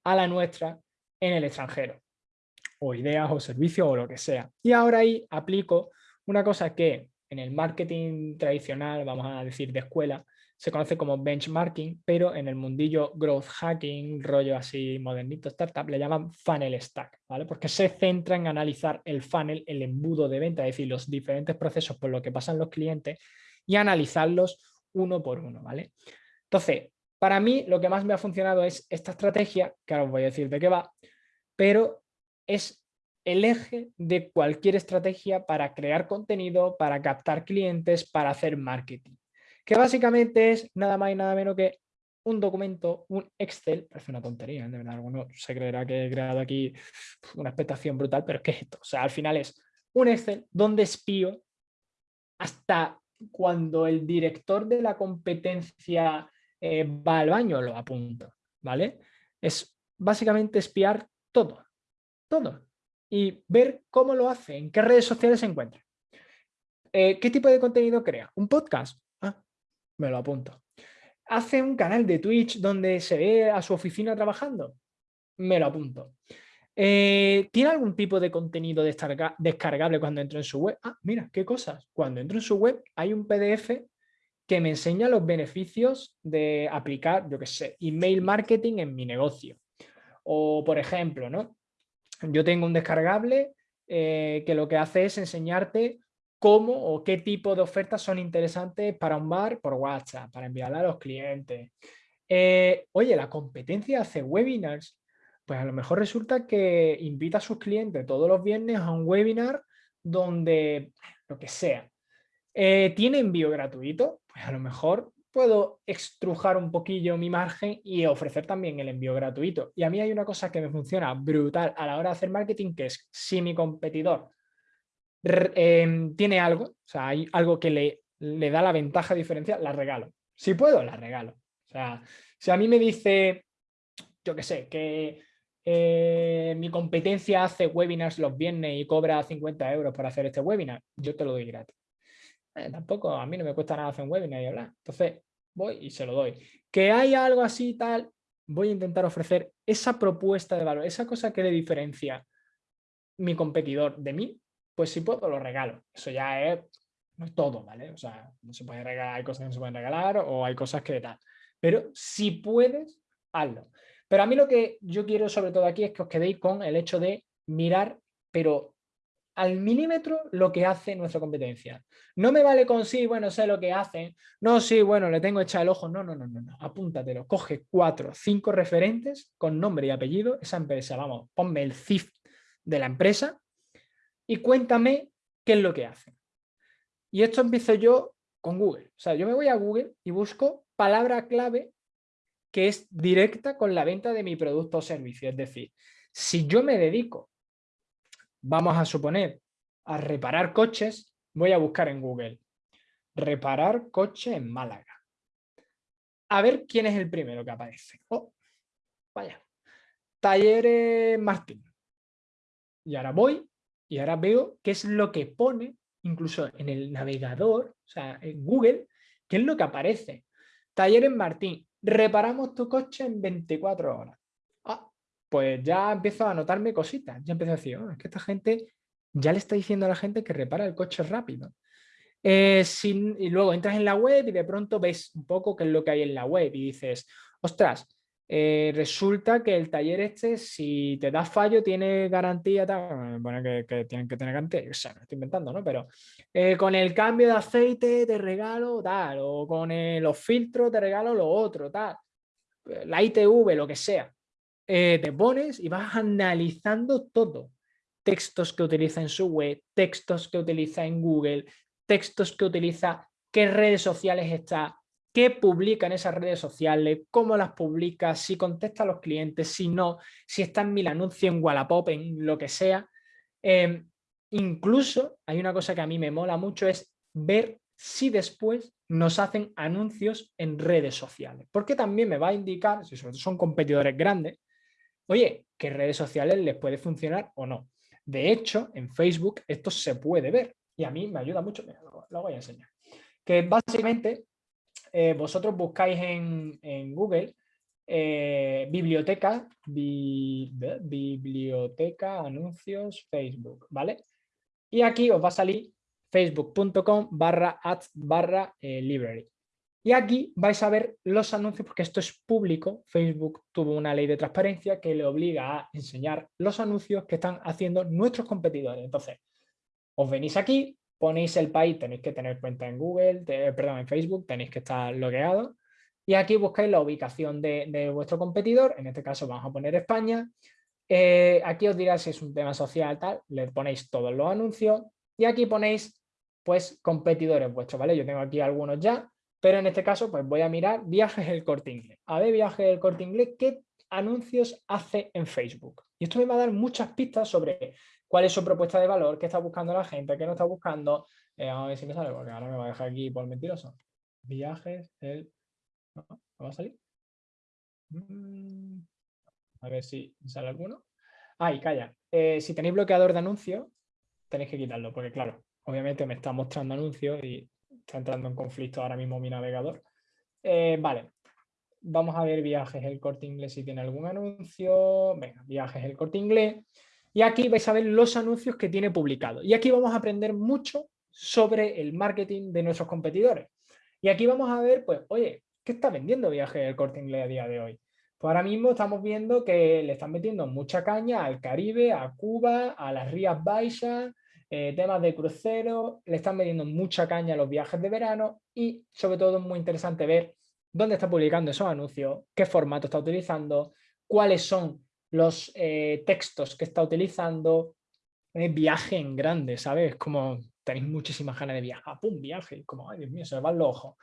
a la nuestra en el extranjero. O ideas o servicios o lo que sea. Y ahora ahí aplico una cosa que en el marketing tradicional, vamos a decir de escuela, se conoce como benchmarking, pero en el mundillo growth hacking, rollo así modernito startup, le llaman funnel stack, ¿vale? Porque se centra en analizar el funnel, el embudo de venta, es decir, los diferentes procesos por los que pasan los clientes y analizarlos uno por uno, ¿vale? Entonces, para mí lo que más me ha funcionado es esta estrategia, que ahora os voy a decir de qué va, pero es el eje de cualquier estrategia para crear contenido, para captar clientes, para hacer marketing. Que básicamente es nada más y nada menos que un documento, un Excel, parece una tontería, de verdad, alguno se creerá que he creado aquí una expectación brutal, pero es que esto, o sea, al final es un Excel donde espío hasta cuando el director de la competencia eh, va al baño, lo apunto, ¿vale? Es básicamente espiar todo, todo, y ver cómo lo hace, en qué redes sociales se encuentra. Eh, ¿Qué tipo de contenido crea? ¿Un podcast? Me lo apunto. ¿Hace un canal de Twitch donde se ve a su oficina trabajando? Me lo apunto. Eh, ¿Tiene algún tipo de contenido descargable cuando entro en su web? Ah, mira, qué cosas. Cuando entro en su web hay un PDF que me enseña los beneficios de aplicar, yo qué sé, email marketing en mi negocio. O, por ejemplo, ¿no? yo tengo un descargable eh, que lo que hace es enseñarte cómo o qué tipo de ofertas son interesantes para un bar por WhatsApp, para enviarla a los clientes. Eh, oye, la competencia hace webinars pues a lo mejor resulta que invita a sus clientes todos los viernes a un webinar donde, lo que sea, eh, tiene envío gratuito, pues a lo mejor puedo extrujar un poquillo mi margen y ofrecer también el envío gratuito. Y a mí hay una cosa que me funciona brutal a la hora de hacer marketing, que es si mi competidor em, tiene algo, o sea, hay algo que le, le da la ventaja diferencial, la regalo. Si puedo, la regalo. O sea, si a mí me dice, yo qué sé, que eh, mi competencia hace webinars los viernes y cobra 50 euros por hacer este webinar, yo te lo doy gratis. Eh, tampoco, a mí no me cuesta nada hacer un webinar y hablar. Entonces, voy y se lo doy. Que hay algo así tal, voy a intentar ofrecer esa propuesta de valor, esa cosa que le diferencia mi competidor de mí, pues si puedo lo regalo. Eso ya es, no es todo, ¿vale? O sea, no se puede regalar, hay cosas que no se pueden regalar o hay cosas que tal. Pero si puedes, hazlo. Pero a mí lo que yo quiero sobre todo aquí es que os quedéis con el hecho de mirar, pero al milímetro lo que hace nuestra competencia. No me vale con sí, bueno, sé lo que hacen. No, sí, bueno, le tengo echado el ojo. No, no, no, no, no. Apúntatelo. Coge cuatro, cinco referentes con nombre y apellido. Esa empresa, vamos, ponme el CIF de la empresa y cuéntame qué es lo que hacen. Y esto empiezo yo con Google. O sea, yo me voy a Google y busco palabra clave que es directa con la venta de mi producto o servicio. Es decir, si yo me dedico, vamos a suponer, a reparar coches, voy a buscar en Google, reparar coche en Málaga. A ver quién es el primero que aparece. Oh, vaya, Talleres Martín. Y ahora voy y ahora veo qué es lo que pone, incluso en el navegador, o sea, en Google, qué es lo que aparece. Talleres Martín, reparamos tu coche en 24 horas. Ah, pues ya empiezo a notarme cositas. Ya empiezo a decir, oh, es que esta gente ya le está diciendo a la gente que repara el coche rápido. Eh, y luego entras en la web y de pronto ves un poco qué es lo que hay en la web y dices, ostras, eh, resulta que el taller este, si te da fallo, tiene garantía, tal, bueno, que, tienen que tener garantía, o sea, estoy inventando, ¿no? Pero eh, con el cambio de aceite te regalo tal, o con los filtros te regalo lo otro, tal, la ITV, lo que sea. Eh, te pones y vas analizando todo. Textos que utiliza en su web, textos que utiliza en Google, textos que utiliza, qué redes sociales está, qué publica en esas redes sociales, cómo las publica, si contesta a los clientes, si no, si está en mil anuncios, en Wallapop, en lo que sea. Em, incluso hay una cosa que a mí me mola mucho es ver si después nos hacen anuncios en redes sociales. Porque también me va a indicar, si son competidores grandes, oye, qué redes sociales les puede funcionar o no. De hecho, en Facebook esto se puede ver y a mí me ayuda mucho, lo voy a enseñar. Que básicamente eh, vosotros buscáis en, Google eh, biblioteca, biblioteca, anuncios, Facebook, ¿vale? Y aquí os va a salir facebook.com barra ads barra eh, library. Y aquí vais a ver los anuncios porque esto es público. Facebook tuvo una ley de transparencia que le obliga a enseñar los anuncios que están haciendo nuestros competidores. Entonces, os venís aquí, ponéis el país, tenéis que tener cuenta en Google, perdón, en Facebook, tenéis que estar logueado. Y aquí buscáis la ubicación de, vuestro competidor, en este caso vamos a poner España. Eh, aquí os dirá si es un tema social, tal, le ponéis todos los anuncios y aquí ponéis pues competidores vuestros, ¿vale? Yo tengo aquí algunos ya, pero en este caso pues voy a mirar viajes el corte inglés. A ver, viajes el corte inglés, ¿qué anuncios hace en Facebook? Y esto me va a dar muchas pistas sobre cuál es su propuesta de valor, qué está buscando la gente, qué no está buscando. Eh, a ver si me sale, porque ahora me va a dejar aquí por mentiroso. Viajes, el... ¿No? va a salir? Mm, a ver si sale alguno. Ay, calla. Eh, si tenéis bloqueador de anuncios, tenéis que quitarlo, porque claro, obviamente me está mostrando anuncios y está entrando en conflicto ahora mismo mi navegador. Eh, vale, vamos a ver viajes el corte inglés si tiene algún anuncio. Venga, viajes el corte inglés. Y aquí vais a ver los anuncios que tiene publicado. Y aquí vamos a aprender mucho sobre el marketing de nuestros competidores. Y aquí vamos a ver, pues, oye, ¿qué está vendiendo viajes el corte inglés a día de hoy? Pues ahora mismo estamos viendo que le están metiendo mucha caña al Caribe, a Cuba, a las Rías Baixas, eh, temas de crucero, le están metiendo mucha caña a los viajes de verano y sobre todo es muy interesante ver dónde está publicando esos anuncios, qué formato está utilizando, cuáles son los eh, textos que está utilizando, eh, viaje en grande, ¿sabes? Como tenéis muchísimas ganas de viajar, ¡pum! Viaje, como, ay Dios mío, se me van los ojos.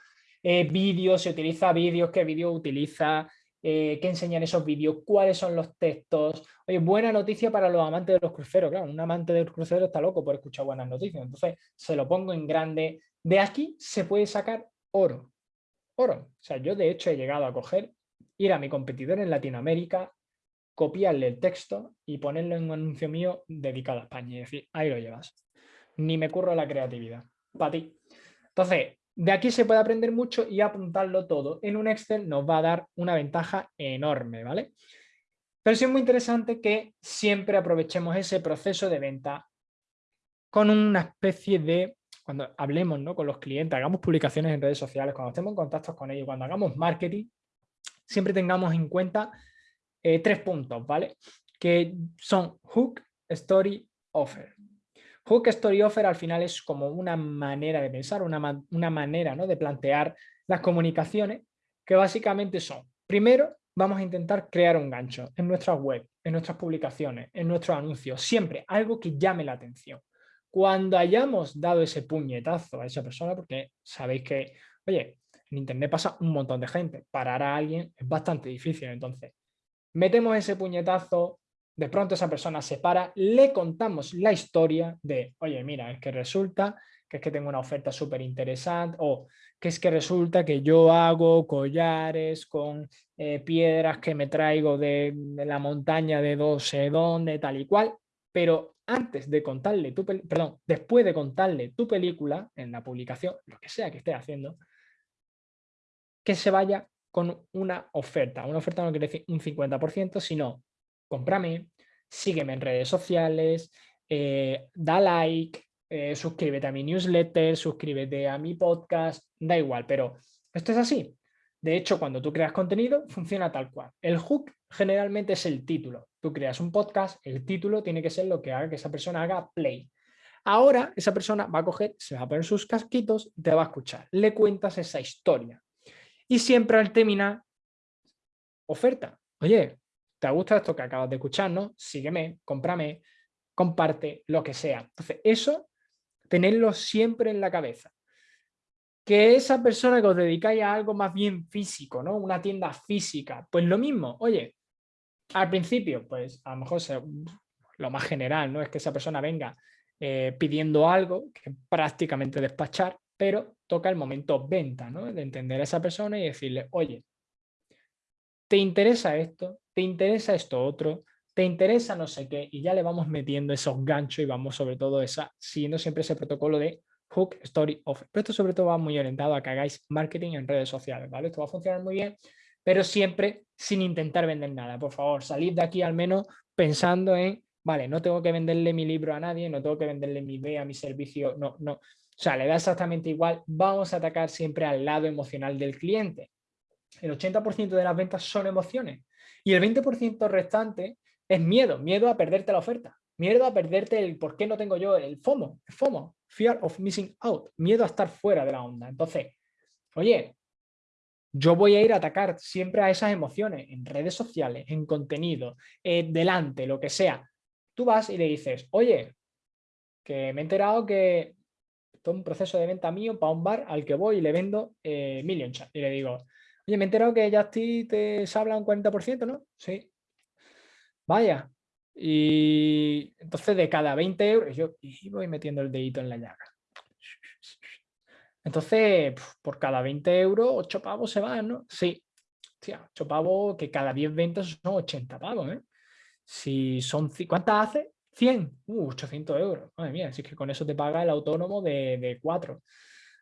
vídeos, se utiliza vídeos, qué vídeo utiliza, eh, qué enseñan esos vídeos, cuáles son los textos. Oye, buena noticia para los amantes de los cruceros. Claro, un amante de los cruceros está loco por escuchar buenas noticias. Entonces, se lo pongo en grande. De aquí se puede sacar oro. Oro. O sea, yo de hecho he llegado a coger, ir a mi competidor en Latinoamérica, copiarle el texto y ponerlo en un anuncio mío dedicado a España. Y decir, ahí lo llevas. Ni me curro la creatividad. Para ti. Entonces, de aquí se puede aprender mucho y apuntarlo todo en un Excel nos va a dar una ventaja enorme, ¿vale? Pero sí es muy interesante que siempre aprovechemos ese proceso de venta con una especie de, cuando hablemos ¿no? con los clientes, hagamos publicaciones en redes sociales, cuando estemos en contacto con ellos, cuando hagamos marketing, siempre tengamos en cuenta eh, tres puntos, ¿vale? Que son hook, story, offer. Hook Story Offer al final es como una manera de pensar, una, una manera ¿no? de plantear las comunicaciones que básicamente son, primero vamos a intentar crear un gancho en nuestra web, en nuestras publicaciones, en nuestros anuncios, siempre algo que llame la atención. Cuando hayamos dado ese puñetazo a esa persona, porque sabéis que, oye, en internet pasa un montón de gente, parar a alguien es bastante difícil, entonces metemos ese puñetazo, de pronto esa persona se para, le contamos la historia de, oye, mira, es que resulta que es que tengo una oferta súper interesante o que es que resulta que yo hago collares con eh, piedras que me traigo de, la montaña de no sé dónde, tal y cual, pero antes de contarle tu perdón, después de contarle tu película en la publicación, lo que sea que esté haciendo, que se vaya con una oferta. Una oferta no quiere decir un 50%, sino cómprame, sígueme en redes sociales, eh, da like, eh, suscríbete a mi newsletter, suscríbete a mi podcast, da igual, pero esto es así. De hecho, cuando tú creas contenido, funciona tal cual. El hook generalmente es el título. Tú creas un podcast, el título tiene que ser lo que haga que esa persona haga play. Ahora esa persona va a coger, se va a poner sus casquitos y te va a escuchar. Le cuentas esa historia. Y siempre al terminar, oferta. Oye, ¿Te gusta esto que acabas de escuchar? ¿no? Sígueme, cómprame, comparte, lo que sea. Entonces, eso, tenerlo siempre en la cabeza. Que esa persona que os dedicáis a algo más bien físico, ¿no? Una tienda física, pues lo mismo. Oye, al principio, pues a lo mejor lo más general, ¿no? Es que esa persona venga eh, pidiendo algo, que prácticamente despachar, pero toca el momento venta, ¿no? De entender a esa persona y decirle, oye, ¿te interesa esto? ¿te interesa esto otro? ¿Te interesa no sé qué? Y ya le vamos metiendo esos ganchos y vamos sobre todo esa, siguiendo siempre ese protocolo de hook, story, offer. Pero esto sobre todo va muy orientado a que hagáis marketing en redes sociales, ¿vale? Esto va a funcionar muy bien, pero siempre sin intentar vender nada. Por favor, salid de aquí al menos pensando en, vale, no tengo que venderle mi libro a nadie, no tengo que venderle mi idea, mi servicio, no, no. O sea, le da exactamente igual, vamos a atacar siempre al lado emocional del cliente. El 80% de las ventas son emociones. Y el 20% restante es miedo, miedo a perderte la oferta, miedo a perderte el por qué no tengo yo el FOMO, el FOMO, Fear of Missing Out, miedo a estar fuera de la onda. Entonces, oye, yo voy a ir a atacar siempre a esas emociones en redes sociales, en contenido, eh, delante, lo que sea. Tú vas y le dices, oye, que me he enterado que todo un proceso de venta mío para un bar al que voy y le vendo eh, Million Chat. Y le digo, oye, me he enterado que ti te habla un 40%, ¿no? Sí. Vaya. Y entonces de cada 20 euros, yo y voy metiendo el dedito en la llaga. Entonces, por cada 20 euros, 8 pavos se van, ¿no? Sí, tía, 8 pavos, que cada 10 ventas son 80 pavos, ¿eh? Si son, ¿cuántas hace? 100, uh, 800 euros. Madre mía, si es que con eso te paga el autónomo de, de 4.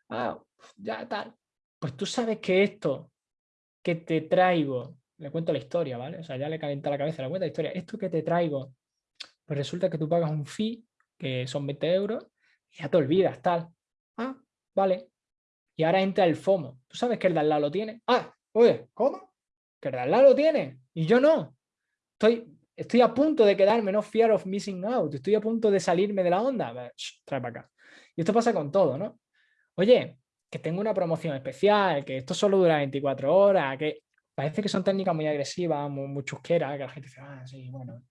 Ah, ya tal. Pues tú sabes que esto que te traigo, le cuento la historia, ¿vale? O sea, ya le calienta la cabeza, le cuento la historia. Esto que te traigo, pues resulta que tú pagas un fee, que son 20 euros, y ya te olvidas, tal. Ah, vale. Y ahora entra el FOMO. ¿Tú sabes que el de al lado lo tiene? Ah, oye, ¿cómo? Que el de al lado lo tiene y yo no. Estoy, estoy a punto de quedarme, no fear of missing out. Estoy a punto de salirme de la onda. trae para acá. Y esto pasa con todo, ¿no? Oye, que tengo una promoción especial, que esto solo dura 24 horas, que parece que son técnicas muy agresivas, muy, muy chusqueras, que la gente dice, ah, sí, bueno,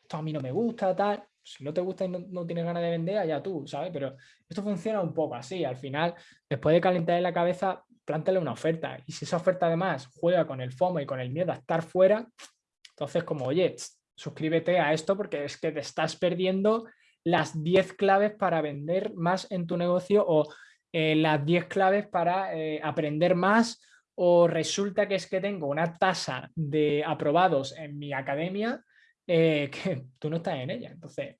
esto a mí no me gusta, tal si no te gusta y no, tienes ganas de vender, allá tú, ¿sabes? Pero esto funciona un poco así. Al final, después de calentar en la cabeza, plántale una oferta. Y si esa oferta además juega con el FOMO y con el miedo a estar fuera, entonces como, oye, suscríbete a esto porque es que te estás perdiendo las 10 claves para vender más en tu negocio o eh, las 10 claves para eh, aprender más o resulta que es que tengo una tasa de aprobados en mi academia eh, que tú no estás en ella. Entonces,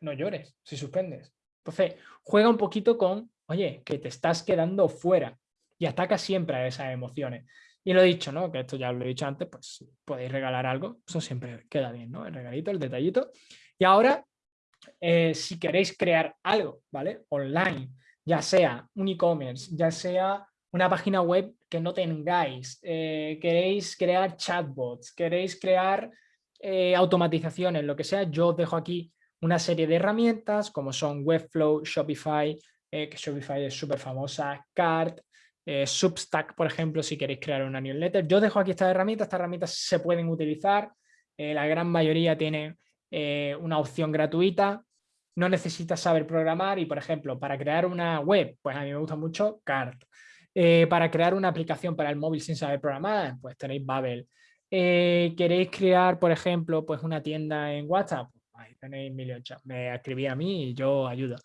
no llores si suspendes. Entonces, juega un poquito con, oye, que te estás quedando fuera y ataca siempre a esas emociones. Y lo he dicho, ¿no? Que esto ya lo he dicho antes, pues podéis regalar algo, eso siempre queda bien, ¿no? El regalito, el detallito. Y ahora, eh, si queréis crear algo, ¿vale? Online, ya sea un e-commerce, ya sea una página web que no tengáis, eh, queréis crear chatbots, queréis crear eh, automatizaciones, lo que sea, yo os dejo aquí una serie de herramientas como son Webflow, Shopify, eh, que Shopify es súper famosa, Cart, eh, Substack, por ejemplo, si queréis crear una newsletter. Yo dejo aquí estas herramientas, estas herramientas se pueden utilizar, la gran mayoría tiene una opción gratuita, no necesitas saber programar y, por ejemplo, para crear una web, pues a mí me gusta mucho Cart. para crear una aplicación para el móvil sin saber programar, pues tenéis Babel. Eh, ¿Queréis crear, por ejemplo, pues una tienda en WhatsApp? Ahí tenéis Million Chat. Me escribí a mí y yo ayudo.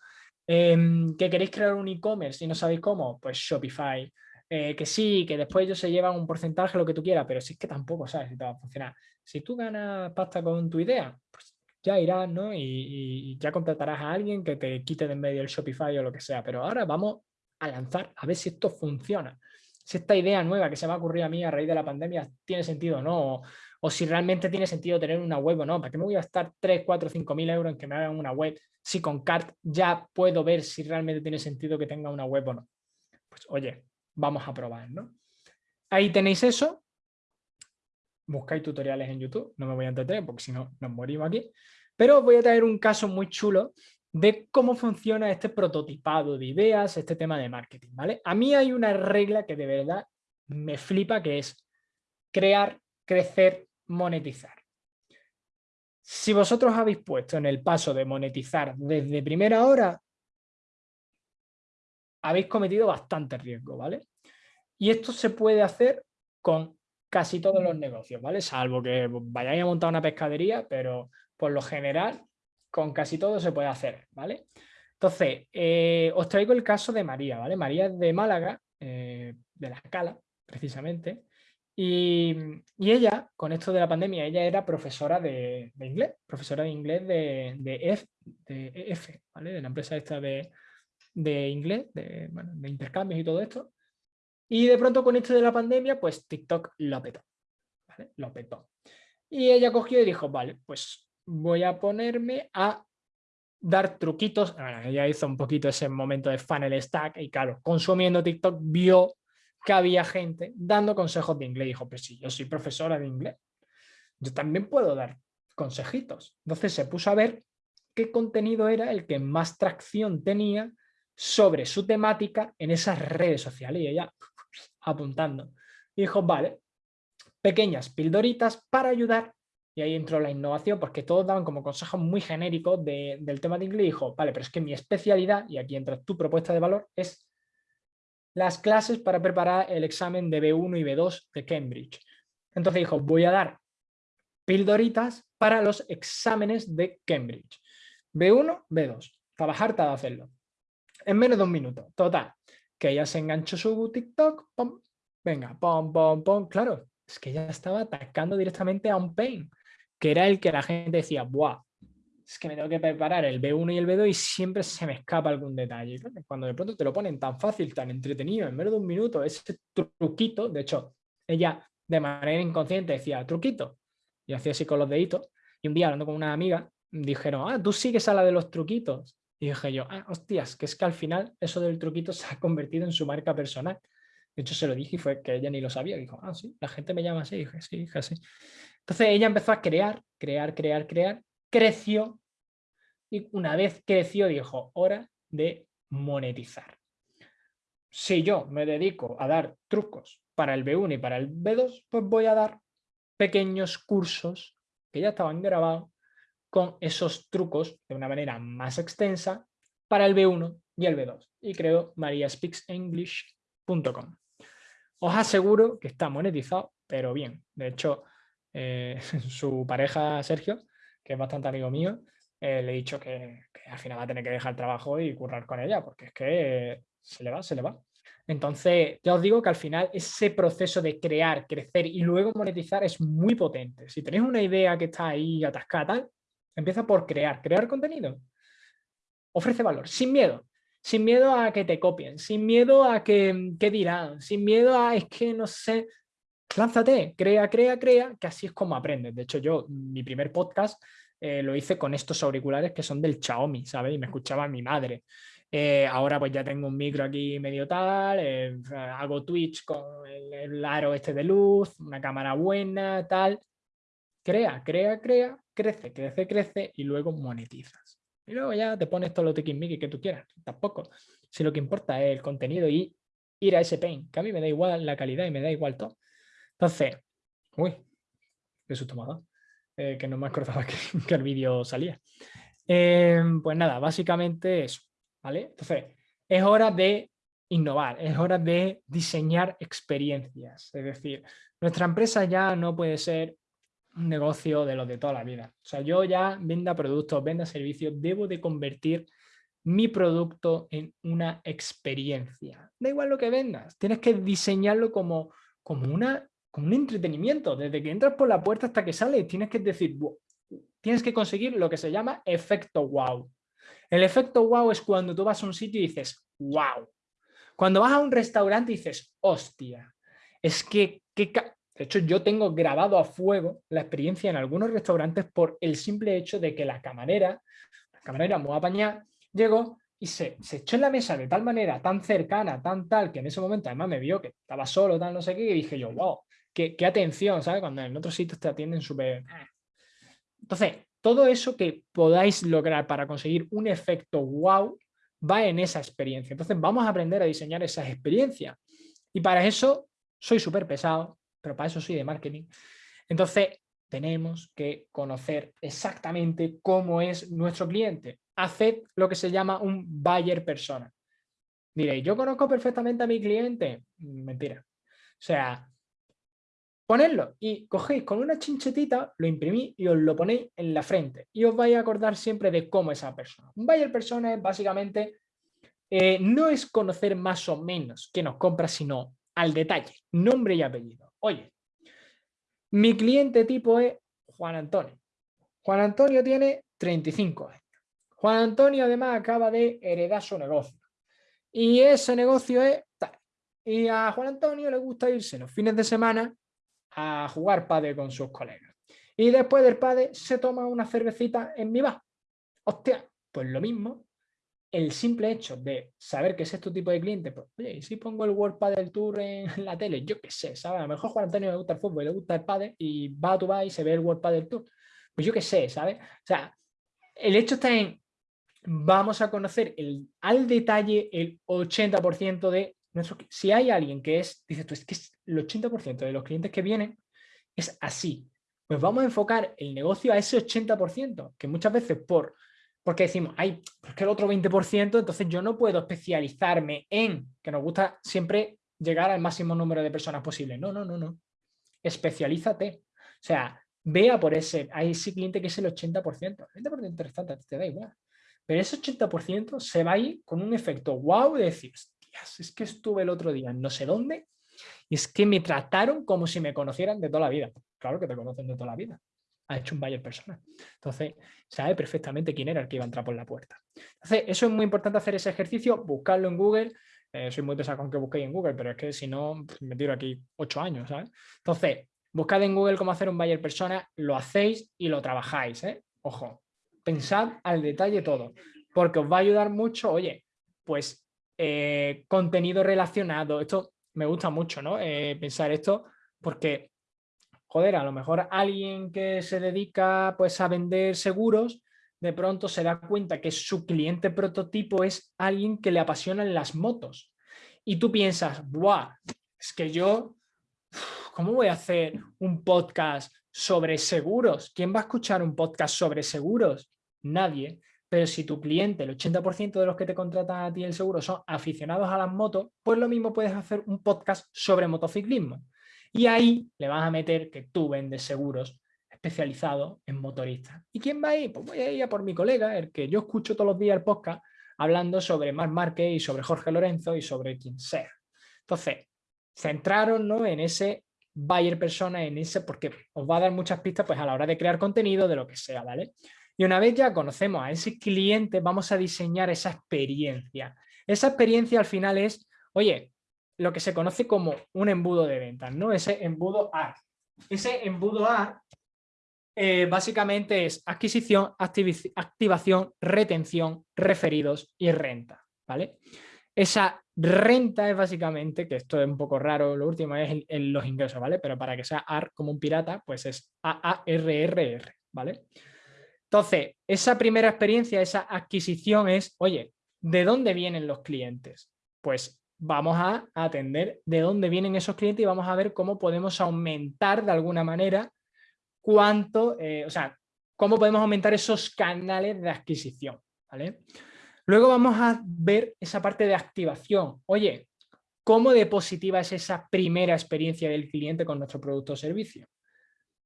Em, ¿Que queréis crear un e-commerce y no sabéis cómo? Pues Shopify. Eh, que sí, que después ellos se llevan un porcentaje, lo que tú quieras, pero sí es que tampoco sabes si te va a funcionar. Si tú ganas pasta con tu idea, pues ya irás, ¿no? Y, ya contratarás a alguien que te quite de en medio el Shopify o lo que sea. Pero ahora vamos a lanzar a ver si esto funciona si esta idea nueva que se me ha ocurrido a mí a raíz de la pandemia tiene sentido o no, o, si realmente tiene sentido tener una web o no, ¿para qué me voy a gastar 3, 4, 5 mil euros en que me hagan una web si con CART ya puedo ver si realmente tiene sentido que tenga una web o no? Pues oye, vamos a probar, ¿no? Ahí tenéis eso, buscáis tutoriales en YouTube, no me voy a entretener porque si no nos morimos aquí, pero voy a traer un caso muy chulo de cómo funciona este prototipado de ideas, este tema de marketing, ¿vale? A mí hay una regla que de verdad me flipa que es crear, crecer, monetizar. Si vosotros habéis puesto en el paso de monetizar desde primera hora, habéis cometido bastante riesgo, ¿vale? Y esto se puede hacer con casi todos los negocios, ¿vale? Salvo que vayáis a montar una pescadería, pero por lo general con casi todo se puede hacer, ¿vale? Entonces, eh, os traigo el caso de María, ¿vale? María es de Málaga, eh, de la escala, precisamente, y, ella, con esto de la pandemia, ella era profesora de, inglés, profesora de inglés de, de, EF, ¿vale? De la empresa esta de, inglés, de, de intercambios y todo esto. Y de pronto con esto de la pandemia, pues TikTok lo petó, ¿vale? Lo petó. Y ella cogió y dijo, vale, pues voy a ponerme a dar truquitos. ella hizo un poquito ese momento de funnel stack y claro, consumiendo TikTok vio que había gente dando consejos de inglés. Dijo, pues si yo soy profesora de inglés, yo también puedo dar consejitos. Entonces se puso a ver qué contenido era el que más tracción tenía sobre su temática en esas redes sociales y ella apuntando. Dijo, vale, pequeñas pildoritas para ayudar. Y ahí entró la innovación, porque todos daban como consejos muy genéricos del tema de inglés. Dijo, vale, pero es que mi especialidad, y aquí entra tu propuesta de valor, es las clases para preparar el examen de B1 y B2 de Cambridge. Entonces dijo, voy a dar pildoritas para los exámenes de Cambridge. B1, B2. Estaba harta de hacerlo. En menos de un minuto. Total. Que ella se enganchó su TikTok. Pom, venga, pom, pom, pom. Claro, es que ella estaba atacando directamente a un pain. Que era el que la gente decía, ¡buah! Es que me tengo que preparar el B1 y el B2 y siempre se me escapa algún detalle. Cuando de pronto te lo ponen tan fácil, tan entretenido, en menos de un minuto, ese truquito, de hecho, ella de manera inconsciente decía, truquito, y hacía así con los deditos, y un día hablando con una amiga, dijeron, ah, tú sigues a la de los truquitos. Y dije yo, ah, hostias, que es que al final eso del truquito se ha convertido en su marca personal. De hecho, se lo dije y fue que ella ni lo sabía. Dijo, ah, sí, la gente me llama así. Y dije, sí, dije así. Entonces ella empezó a crear, crear, crear, crear, creció y una vez creció dijo, hora de monetizar. Si yo me dedico a dar trucos para el B1 y para el B2, pues voy a dar pequeños cursos que ya estaban grabados con esos trucos de una manera más extensa para el B1 y el B2. Y creo mariaspeaksenglish.com. Os aseguro que está monetizado, pero bien. De hecho, eh, su pareja Sergio, que es bastante amigo mío, eh, le he dicho que, al final va a tener que dejar el trabajo y currar con ella, porque es que se le va, se le va. Entonces, ya os digo que al final ese proceso de crear, crecer y luego monetizar es muy potente. Si tenéis una idea que está ahí atascada, tal, empieza por crear, crear contenido. Ofrece valor, sin miedo. Sin miedo a que te copien, sin miedo a que, que dirán, sin miedo a, es que no sé, lánzate, crea, crea, crea, que así es como aprendes. De hecho, yo, mi primer podcast eh, lo hice con estos auriculares que son del Xiaomi, ¿sabes? Y me escuchaba mi madre. Eh, ahora pues ya tengo un micro aquí medio tal, eh, hago Twitch con el, aro este de luz, una cámara buena, tal. Crea, crea, crea, crece, crece, crece y luego monetizas. Y luego ya te pones todo lo tiquismiqui que tú quieras. Tampoco. Si lo que importa es el contenido y ir a ese pain, que a mí me da igual la calidad y me da igual todo. Entonces, uy, qué susto me eh, que no me acordaba que, que el vídeo salía. pues nada, básicamente eso. ¿vale? Entonces, es hora de innovar, es hora de diseñar experiencias. Es decir, nuestra empresa ya no puede ser un negocio de los de toda la vida. O sea, yo ya venda productos, venda servicios, debo de convertir mi producto en una experiencia. Da igual lo que vendas, tienes que diseñarlo como, como, una, como un entretenimiento. Desde que entras por la puerta hasta que sales, tienes que decir, tienes que conseguir lo que se llama efecto wow. El efecto wow es cuando tú vas a un sitio y dices, wow. Cuando vas a un restaurante y dices, hostia, es que, de hecho yo tengo grabado a fuego la experiencia en algunos restaurantes por el simple hecho de que la camarera, la camarera muy apañada, llegó y se, se, echó en la mesa de tal manera, tan cercana, tan tal, que en ese momento además me vio que estaba solo, tal, no sé qué, y dije yo, wow, qué, atención, ¿sabes? Cuando en otros sitios te atienden súper... Entonces, todo eso que podáis lograr para conseguir un efecto wow va en esa experiencia. Entonces vamos a aprender a diseñar esas experiencias. Y para eso soy súper pesado, pero para eso soy de marketing. Entonces tenemos que conocer exactamente cómo es nuestro cliente. Haced lo que se llama un buyer persona. Diréis, ¿yo conozco perfectamente a mi cliente? Mentira. O sea, Ponedlo y cogéis con una chinchetita, lo imprimís y os lo ponéis en la frente y os vais a acordar siempre de cómo es esa persona. Un buyer persona es básicamente, eh, no es conocer más o menos que nos compra, sino al detalle, nombre y apellido. Oye, mi cliente tipo es Juan Antonio. Juan Antonio tiene 35 años. Juan Antonio además acaba de heredar su negocio. Y ese negocio es tal. Y a Juan Antonio le gusta irse los fines de semana a jugar padre con sus colegas. Y después del padre se toma una cervecita en mi bar. Hostia, pues lo mismo, el simple hecho de saber que es este tipo de cliente, pues oye, y si pongo el World Padel Tour en la tele, yo qué sé, ¿sabes? A lo mejor Juan Antonio le gusta el fútbol, le gusta el padre y va a tu y se ve el World Padel Tour. Pues yo qué sé, ¿sabes? O sea, el hecho está en, vamos a conocer el, al detalle el 80% de si hay alguien que es, dice tú, es que el 80% de los clientes que vienen es así, pues vamos a enfocar el negocio a ese 80%, que muchas veces por, porque decimos, ay, es que el otro 20%, entonces yo no puedo especializarme en, que nos gusta siempre llegar al máximo número de personas posible. No, no, no, no. Especialízate. O sea, vea por ese, a ese cliente que es el 80%. El 20% restante te da igual. Pero ese 80% se va a ir con un efecto wow de decir, es que estuve el otro día no sé dónde y es que me trataron como si me conocieran de toda la vida. Claro que te conocen de toda la vida. Ha hecho un buyer persona. Entonces, sabe perfectamente quién era el que iba a entrar por la puerta. Entonces, eso es muy importante hacer ese ejercicio, buscarlo en Google. Eh, soy muy pesado con que busquéis en Google, pero es que si no, me tiro aquí ocho años. Entonces, buscad en Google cómo hacer un buyer persona, lo hacéis y lo trabajáis, ¿eh? Ojo, pensad al detalle todo, porque os va a ayudar mucho, oye, pues eh, contenido relacionado, esto me gusta mucho, ¿no? Pensar esto, porque, joder, a lo mejor alguien que se dedica pues a vender seguros, de pronto se da cuenta que su cliente prototipo es alguien que le apasionan las motos. Y tú piensas, ¡buah! Es que yo, ¿cómo voy a hacer un podcast sobre seguros? ¿Quién va a escuchar un podcast sobre seguros? Nadie. Pero si tu cliente, el 80% de los que te contratan a ti el seguro son aficionados a las motos, pues lo mismo puedes hacer un podcast sobre motociclismo. Y ahí le vas a meter que tú vendes seguros especializados en motoristas. ¿Y quién va a ir? Pues voy a ir a por mi colega, el que yo escucho todos los días el podcast, hablando sobre Marc Márquez y sobre Jorge Lorenzo y sobre quien sea. Entonces, centraron ¿no? en ese buyer persona, en ese, porque os va a dar muchas pistas pues, a la hora de crear contenido de lo que sea, ¿vale? Y una vez ya conocemos a ese cliente, vamos a diseñar esa experiencia. Esa experiencia al final es, oye, lo que se conoce como un embudo de ventas, ¿no? Ese embudo A. Ese embudo A eh, básicamente es adquisición, activación, retención, referidos y renta, ¿vale? Esa renta es básicamente, que esto es un poco raro, lo último es en, los ingresos, ¿vale? Pero para que sea AR como un pirata, pues es AARRR, ¿vale? Entonces, esa primera experiencia, esa adquisición es, oye, ¿de dónde vienen los clientes? Pues vamos a atender de dónde vienen esos clientes y vamos a ver cómo podemos aumentar de alguna manera cuánto, eh, o sea, cómo podemos aumentar esos canales de adquisición, ¿vale? Luego vamos a ver esa parte de activación. Oye, ¿cómo de positiva es esa primera experiencia del cliente con nuestro producto o servicio?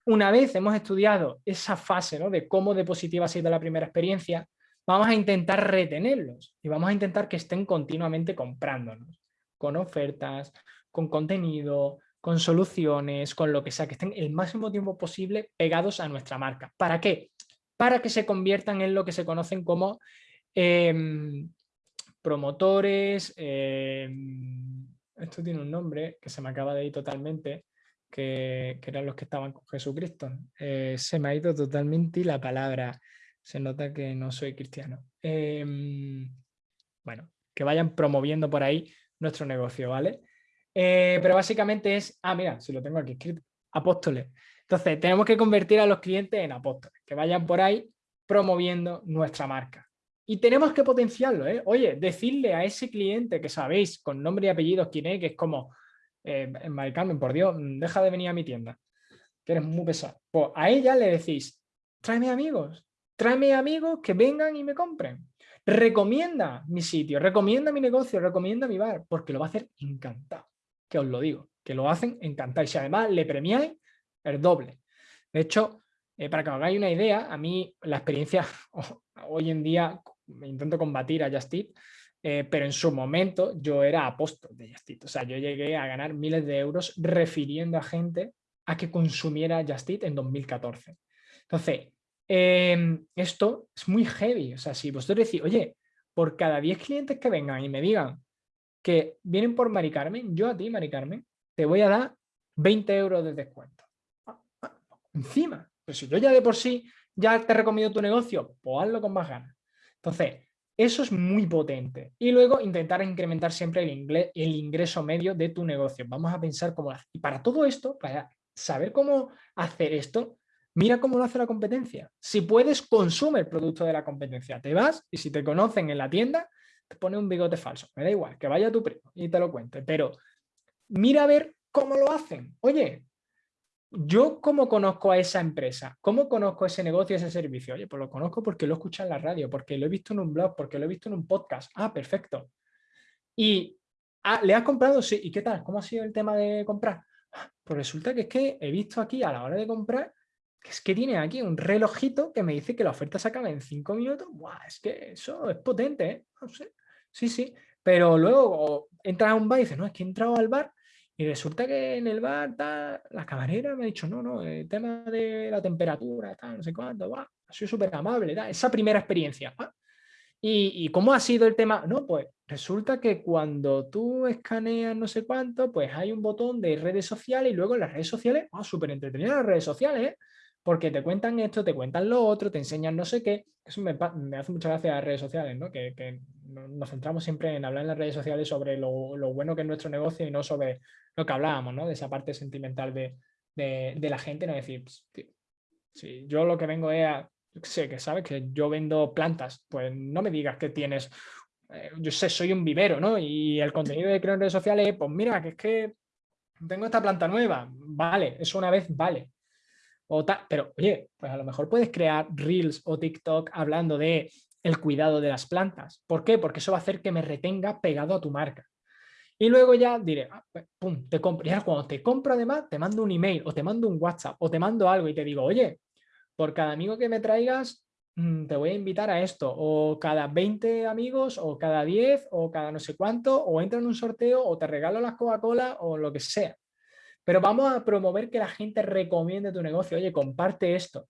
Una vez hemos estudiado esa fase ¿no? de cómo de positiva ha sido la primera experiencia, vamos a intentar retenerlos y vamos a intentar que estén continuamente comprándonos, con ofertas, con contenido, con soluciones, con lo que sea, que estén el máximo tiempo posible pegados a nuestra marca. ¿Para qué? Para que se conviertan en lo que se conocen como em, promotores, em, esto tiene un nombre que se me acaba de ir totalmente, que, eran los que estaban con Jesucristo. Eh, se me ha ido totalmente la palabra. Se nota que no soy cristiano. Em, bueno, que vayan promoviendo por ahí nuestro negocio, ¿vale? Eh, pero básicamente es, ah, mira, si lo tengo aquí escrito, apóstoles. Entonces, tenemos que convertir a los clientes en apóstoles, que vayan por ahí promoviendo nuestra marca. Y tenemos que potenciarlo, ¿eh? Oye, decirle a ese cliente que sabéis con nombre y apellidos quién es, que es como, eh, Mari Carmen, por Dios, deja de venir a mi tienda, que eres muy pesado. Pues a ella le decís, tráeme amigos, tráeme amigos que vengan y me compren. Recomienda mi sitio, recomienda mi negocio, recomienda mi bar, porque lo va a hacer encantado, que os lo digo, que lo hacen encantado. Y si además le premiáis, el doble. De hecho, eh, para que os hagáis una idea, a mí la experiencia hoy en día intento combatir a Just eh, pero en su momento yo era apóstol de Justit. O sea, yo llegué a ganar miles de euros refiriendo a gente a que consumiera Justit en 2014. Entonces, em, esto es muy heavy. O sea, si vosotros decís, oye, por cada 10 clientes que vengan y me digan que vienen por Mari Carmen, yo a ti, Mari Carmen, te voy a dar 20 euros de descuento. Encima, pues si yo ya de por sí ya te recomiendo tu negocio, pues hazlo con más ganas. Entonces, eso es muy potente. Y luego intentar incrementar siempre el, el ingreso medio de tu negocio. Vamos a pensar cómo. Y para todo esto, para saber cómo hacer esto, mira cómo lo hace la competencia. Si puedes, consume el producto de la competencia. Te vas y si te conocen en la tienda, te pone un bigote falso, me da igual, que vaya tu primo y te lo cuente, pero mira a ver cómo lo hacen. Oye, yo cómo conozco a esa empresa, cómo conozco ese negocio, ese servicio. Oye, pues lo conozco porque lo he escuchado en la radio, porque lo he visto en un blog, porque lo he visto en un podcast. Ah, perfecto. Y ah, ¿le has comprado? Sí. ¿Y qué tal? ¿Cómo ha sido el tema de comprar? Ah, pues resulta que es que he visto aquí a la hora de comprar que es que tiene aquí un relojito que me dice que la oferta se acaba en cinco minutos. ¡Buah! Es que eso es potente, ¿eh? No sé. Sí, sí. Pero luego entras a un bar y dices, no, es que he entrado al bar y resulta que en el bar la camarera me ha dicho, no, no, el tema de la temperatura, tal, no sé cuánto, ha sido súper amable, esa primera experiencia. ¿Y, cómo ha sido el tema? No, pues resulta que cuando tú escaneas no sé cuánto, pues hay un botón de redes sociales y luego en las redes sociales, oh, súper entretenidas las redes sociales, ¿eh? Porque te cuentan esto, te cuentan lo otro, te enseñan no sé qué. Eso me, hace mucha gracia las redes sociales, ¿no? Que, nos centramos siempre en hablar en las redes sociales sobre lo, bueno que es nuestro negocio y no sobre lo que hablábamos, ¿no? De esa parte sentimental de, la gente, no decir, si yo lo que vengo es a, sé, que sabes que yo vendo plantas, pues no me digas que tienes, eh, yo sé, soy un vivero, ¿no? Y el contenido de creo en redes sociales, pues mira, que es que tengo esta planta nueva, vale, eso una vez vale, pero oye, pues a lo mejor puedes crear Reels o TikTok hablando de el cuidado de las plantas. ¿Por qué? Porque eso va a hacer que me retenga pegado a tu marca. Y luego ya diré, ah, pues, pum, te compro. Y ahora cuando te compro además, te mando un email o te mando un WhatsApp o te mando algo y te digo, oye, por cada amigo que me traigas, mm, te voy a invitar a esto. O cada 20 amigos o cada 10 o cada no sé cuánto, o entra en un sorteo o te regalo las Coca-Cola o lo que sea. Pero vamos a promover que la gente recomiende tu negocio. Oye, comparte esto.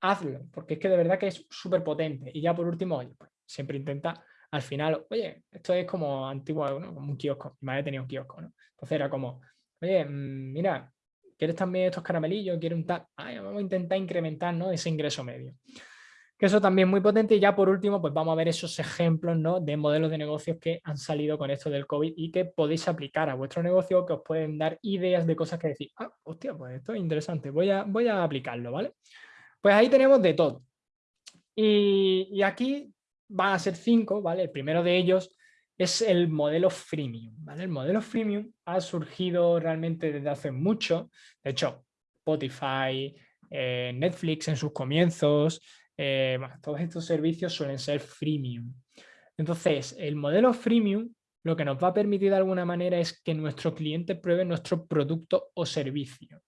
Hazlo, porque es que de verdad que es súper potente. Y ya por último, oye, pues, siempre intenta al final, oye, esto es como antiguo, como un kiosco. Mi madre tenía un kiosco, ¿no? Entonces era como, oye, mm, mira, ¿quieres también estos caramelillos? ¿Quieres un tal? vamos a intentar incrementar ¿no? ese ingreso medio que eso también es muy potente. Y ya por último, pues vamos a ver esos ejemplos ¿no? de modelos de negocios que han salido con esto del COVID y que podéis aplicar a vuestro negocio, que os pueden dar ideas de cosas que decir, ah, hostia, pues esto es interesante, voy a, voy a aplicarlo, ¿vale? Pues ahí tenemos de todo. Y, aquí van a ser cinco, ¿vale? El primero de ellos es el modelo freemium, ¿vale? El modelo freemium ha surgido realmente desde hace mucho. De hecho, Spotify, eh, Netflix en sus comienzos, eh, todos estos servicios suelen ser freemium. Entonces, el modelo freemium lo que nos va a permitir de alguna manera es que nuestros clientes prueben nuestro producto o servicio.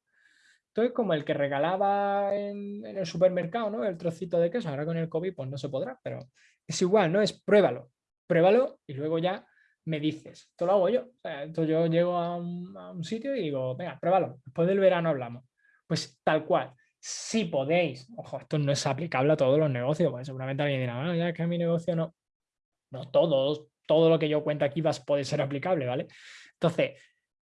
Entonces, como el que regalaba en, el supermercado, ¿no? El trocito de queso, ahora con el COVID pues no se podrá, pero es igual, ¿no? Es pruébalo, pruébalo y luego ya me dices. Esto lo hago yo. entonces yo llego a un, sitio y digo, venga, pruébalo. Después del verano hablamos. Pues tal cual si podéis, ojo, esto no es aplicable a todos los negocios, pues seguramente alguien dirá, ah, ya que mi negocio no, no todo lo que yo cuento aquí va, puede ser aplicable, ¿vale? Entonces,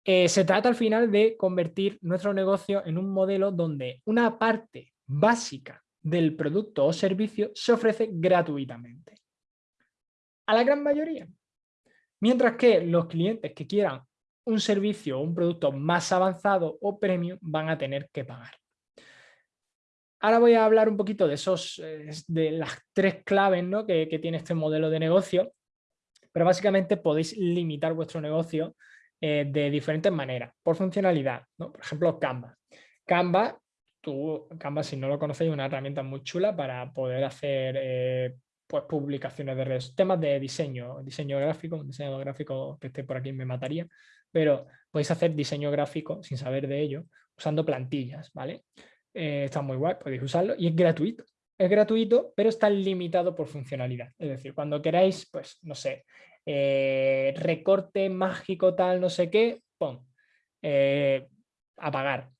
eh, se trata al final de convertir nuestro negocio en un modelo donde una parte básica del producto o servicio se ofrece gratuitamente. A la gran mayoría. Mientras que los clientes que quieran un servicio o un producto más avanzado o premium van a tener que pagar. Ahora voy a hablar un poquito de, esos, eh, de las tres claves ¿no? que, tiene este modelo de negocio, pero básicamente podéis limitar vuestro negocio eh, de diferentes maneras, por funcionalidad. ¿no? Por ejemplo, Canva. Canva, tú, Canva, si no lo conocéis, es una herramienta muy chula para poder hacer eh, pues, publicaciones de redes, temas de diseño, diseño gráfico, un diseño gráfico que esté por aquí me mataría, pero podéis hacer diseño gráfico sin saber de ello usando plantillas, ¿vale? Eh, está muy guay, podéis usarlo y es gratuito. Es gratuito, pero está limitado por funcionalidad. Es decir, cuando queráis, pues, no sé, eh, recorte mágico tal, no sé qué, pum, eh, apagar.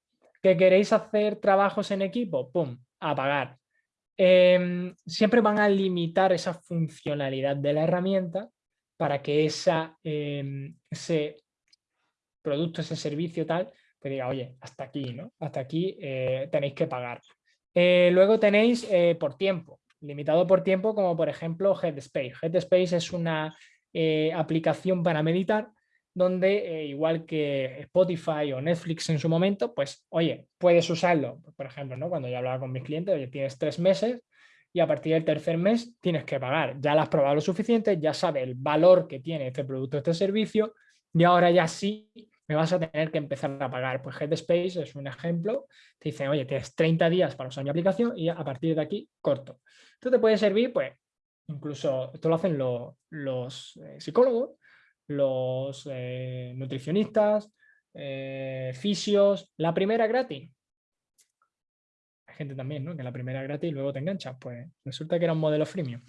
¿Que queréis hacer trabajos en equipo? Pum, apagar. Em, siempre van a limitar esa funcionalidad de la herramienta para que esa, em, ese producto, ese servicio tal, que diga, oye, hasta aquí, ¿no? Hasta aquí eh, tenéis que pagar. Eh, luego tenéis eh, por tiempo, limitado por tiempo, como por ejemplo Headspace. Headspace es una aplicación para meditar donde, igual que Spotify o Netflix en su momento, pues, oye, puedes usarlo, por ejemplo, ¿no? cuando yo hablaba con mis clientes, oye, tienes tres meses y a partir del tercer mes tienes que pagar. Ya lo has probado lo suficiente, ya sabes el valor que tiene este producto, este servicio y ahora ya sí me vas a tener que empezar a pagar. Pues Headspace es un ejemplo. Te dicen, oye, tienes 30 días para usar mi aplicación y a partir de aquí corto. Esto te puede servir, pues, incluso, esto lo hacen los, eh, psicólogos, los eh, nutricionistas, eh, fisios. La primera gratis, gente también, ¿no? Que la primera gratis y luego te enganchas. Pues resulta que era un modelo freemium.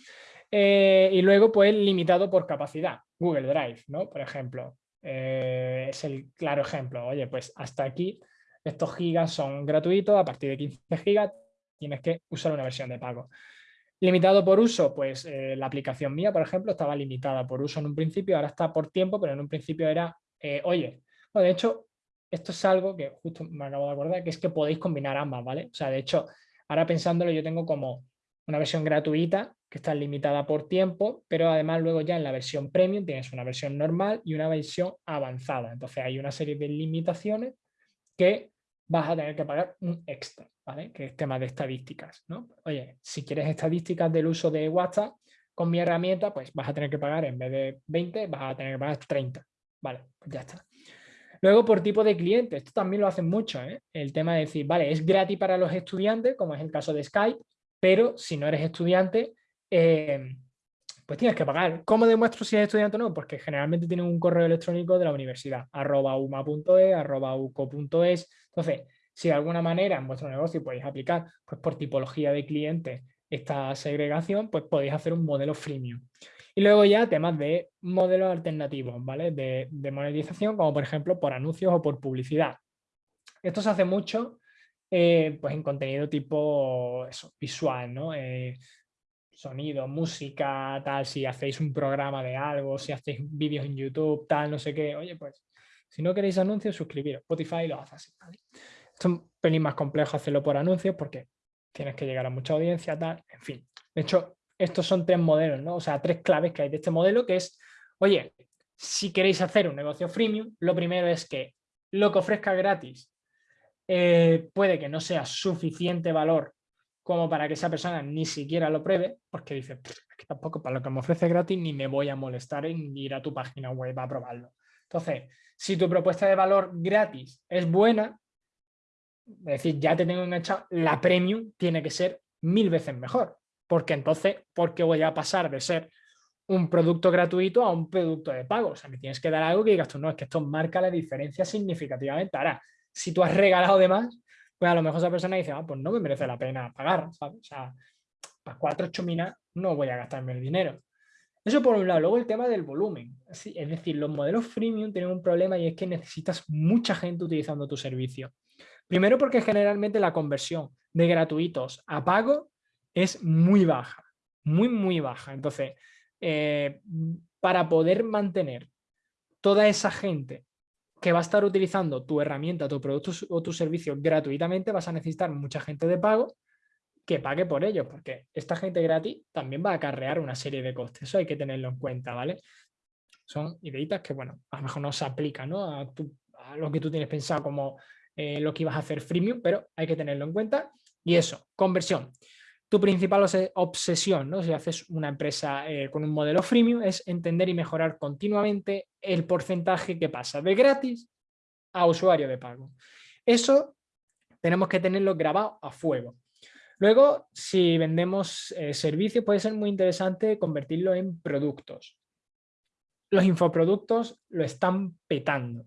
Y luego, pues, limitado por capacidad. Google Drive, ¿no? Por ejemplo. Eh, es el claro ejemplo. Oye, pues hasta aquí estos gigas son gratuitos. A partir de 15 gigas tienes que usar una versión de pago. Limitado por uso, pues eh, la aplicación mía, por ejemplo, estaba limitada por uso en un principio, ahora está por tiempo, pero en un principio era, oye, de hecho, esto es algo que justo me acabo de acordar, que es que podéis combinar ambas, ¿vale? O sea, de hecho, ahora pensándolo, yo tengo como una versión gratuita que está limitada por tiempo, pero además luego ya en la versión premium tienes una versión normal y una versión avanzada. Entonces hay una serie de limitaciones que vas a tener que pagar un extra, ¿vale? Que es tema de estadísticas, ¿no? Oye, si quieres estadísticas del uso de WhatsApp, con mi herramienta, pues vas a tener que pagar en vez de 20, vas a tener que pagar 30, ¿vale? Pues ya está. Luego, por tipo de cliente, esto también lo hacen mucho, ¿eh? el tema de decir, vale, es gratis para los estudiantes, como es el caso de Skype, pero si no eres estudiante, eh, pues tienes que pagar. ¿Cómo demuestro si eres estudiante o no? Porque generalmente tienen un correo electrónico de la universidad, arroba uma.es, arroba uco.es. Entonces, si de alguna manera en vuestro negocio podéis aplicar pues por tipología de cliente esta segregación, pues podéis hacer un modelo freemium. Y luego ya temas de modelos alternativos, ¿vale? De, monetización, como por ejemplo por anuncios o por publicidad. Esto se hace mucho eh, pues en contenido tipo visual, ¿no? Eh, sonido, música, tal, si hacéis un programa de algo, si hacéis vídeos en YouTube, tal, no sé qué. Oye, pues, si no queréis anuncios, suscribiros. Spotify lo hace así, ¿vale? Es un pelín más complejo hacerlo por anuncios porque tienes que llegar a mucha audiencia, tal, en fin. De hecho, estos son tres modelos, ¿no? O sea, tres claves que hay de este modelo, que es, oye, si queréis hacer un negocio freemium, lo primero es que lo que ofrezca gratis eh, puede que no sea suficiente valor como para que esa persona ni siquiera lo pruebe, porque dice, que tampoco para lo que me ofrece gratis ni me voy a molestar en ir a tu página web a probarlo. Entonces, si tu propuesta de valor gratis es buena, es decir, ya te tengo enganchado, la premium tiene que ser mil veces mejor porque entonces, ¿por qué voy a pasar de ser un producto gratuito a un producto de pago? O sea, me tienes que dar algo que digas tú, no, es que esto marca la diferencia significativamente. Ahora, si tú has regalado de más, pues a lo mejor esa persona dice, ah, pues no me merece la pena pagar. O sea, para cuatro chuminas no voy a gastarme el dinero. Eso por un lado. Luego el tema del volumen. Es decir, los modelos freemium tienen un problema y es que necesitas mucha gente utilizando tu servicio. Primero porque generalmente la conversión de gratuitos a pago es muy baja, muy, muy baja. Entonces, eh, para poder mantener toda esa gente que va a estar utilizando tu herramienta, tu producto o tu servicio gratuitamente, vas a necesitar mucha gente de pago que pague por ello, porque esta gente gratis también va a acarrear una serie de costes. Eso hay que tenerlo en cuenta, ¿vale? Son ideitas que, bueno, a lo mejor no se aplican ¿no? a, lo que tú tienes pensado como eh, lo que ibas a hacer freemium, pero hay que tenerlo en cuenta. Y eso, conversión tu principal obsesión, ¿no? si haces una empresa eh, con un modelo freemium, es entender y mejorar continuamente el porcentaje que pasa de gratis a usuario de pago. Eso tenemos que tenerlo grabado a fuego. Luego, si vendemos eh, servicios, puede ser muy interesante convertirlo en productos. Los infoproductos lo están petando.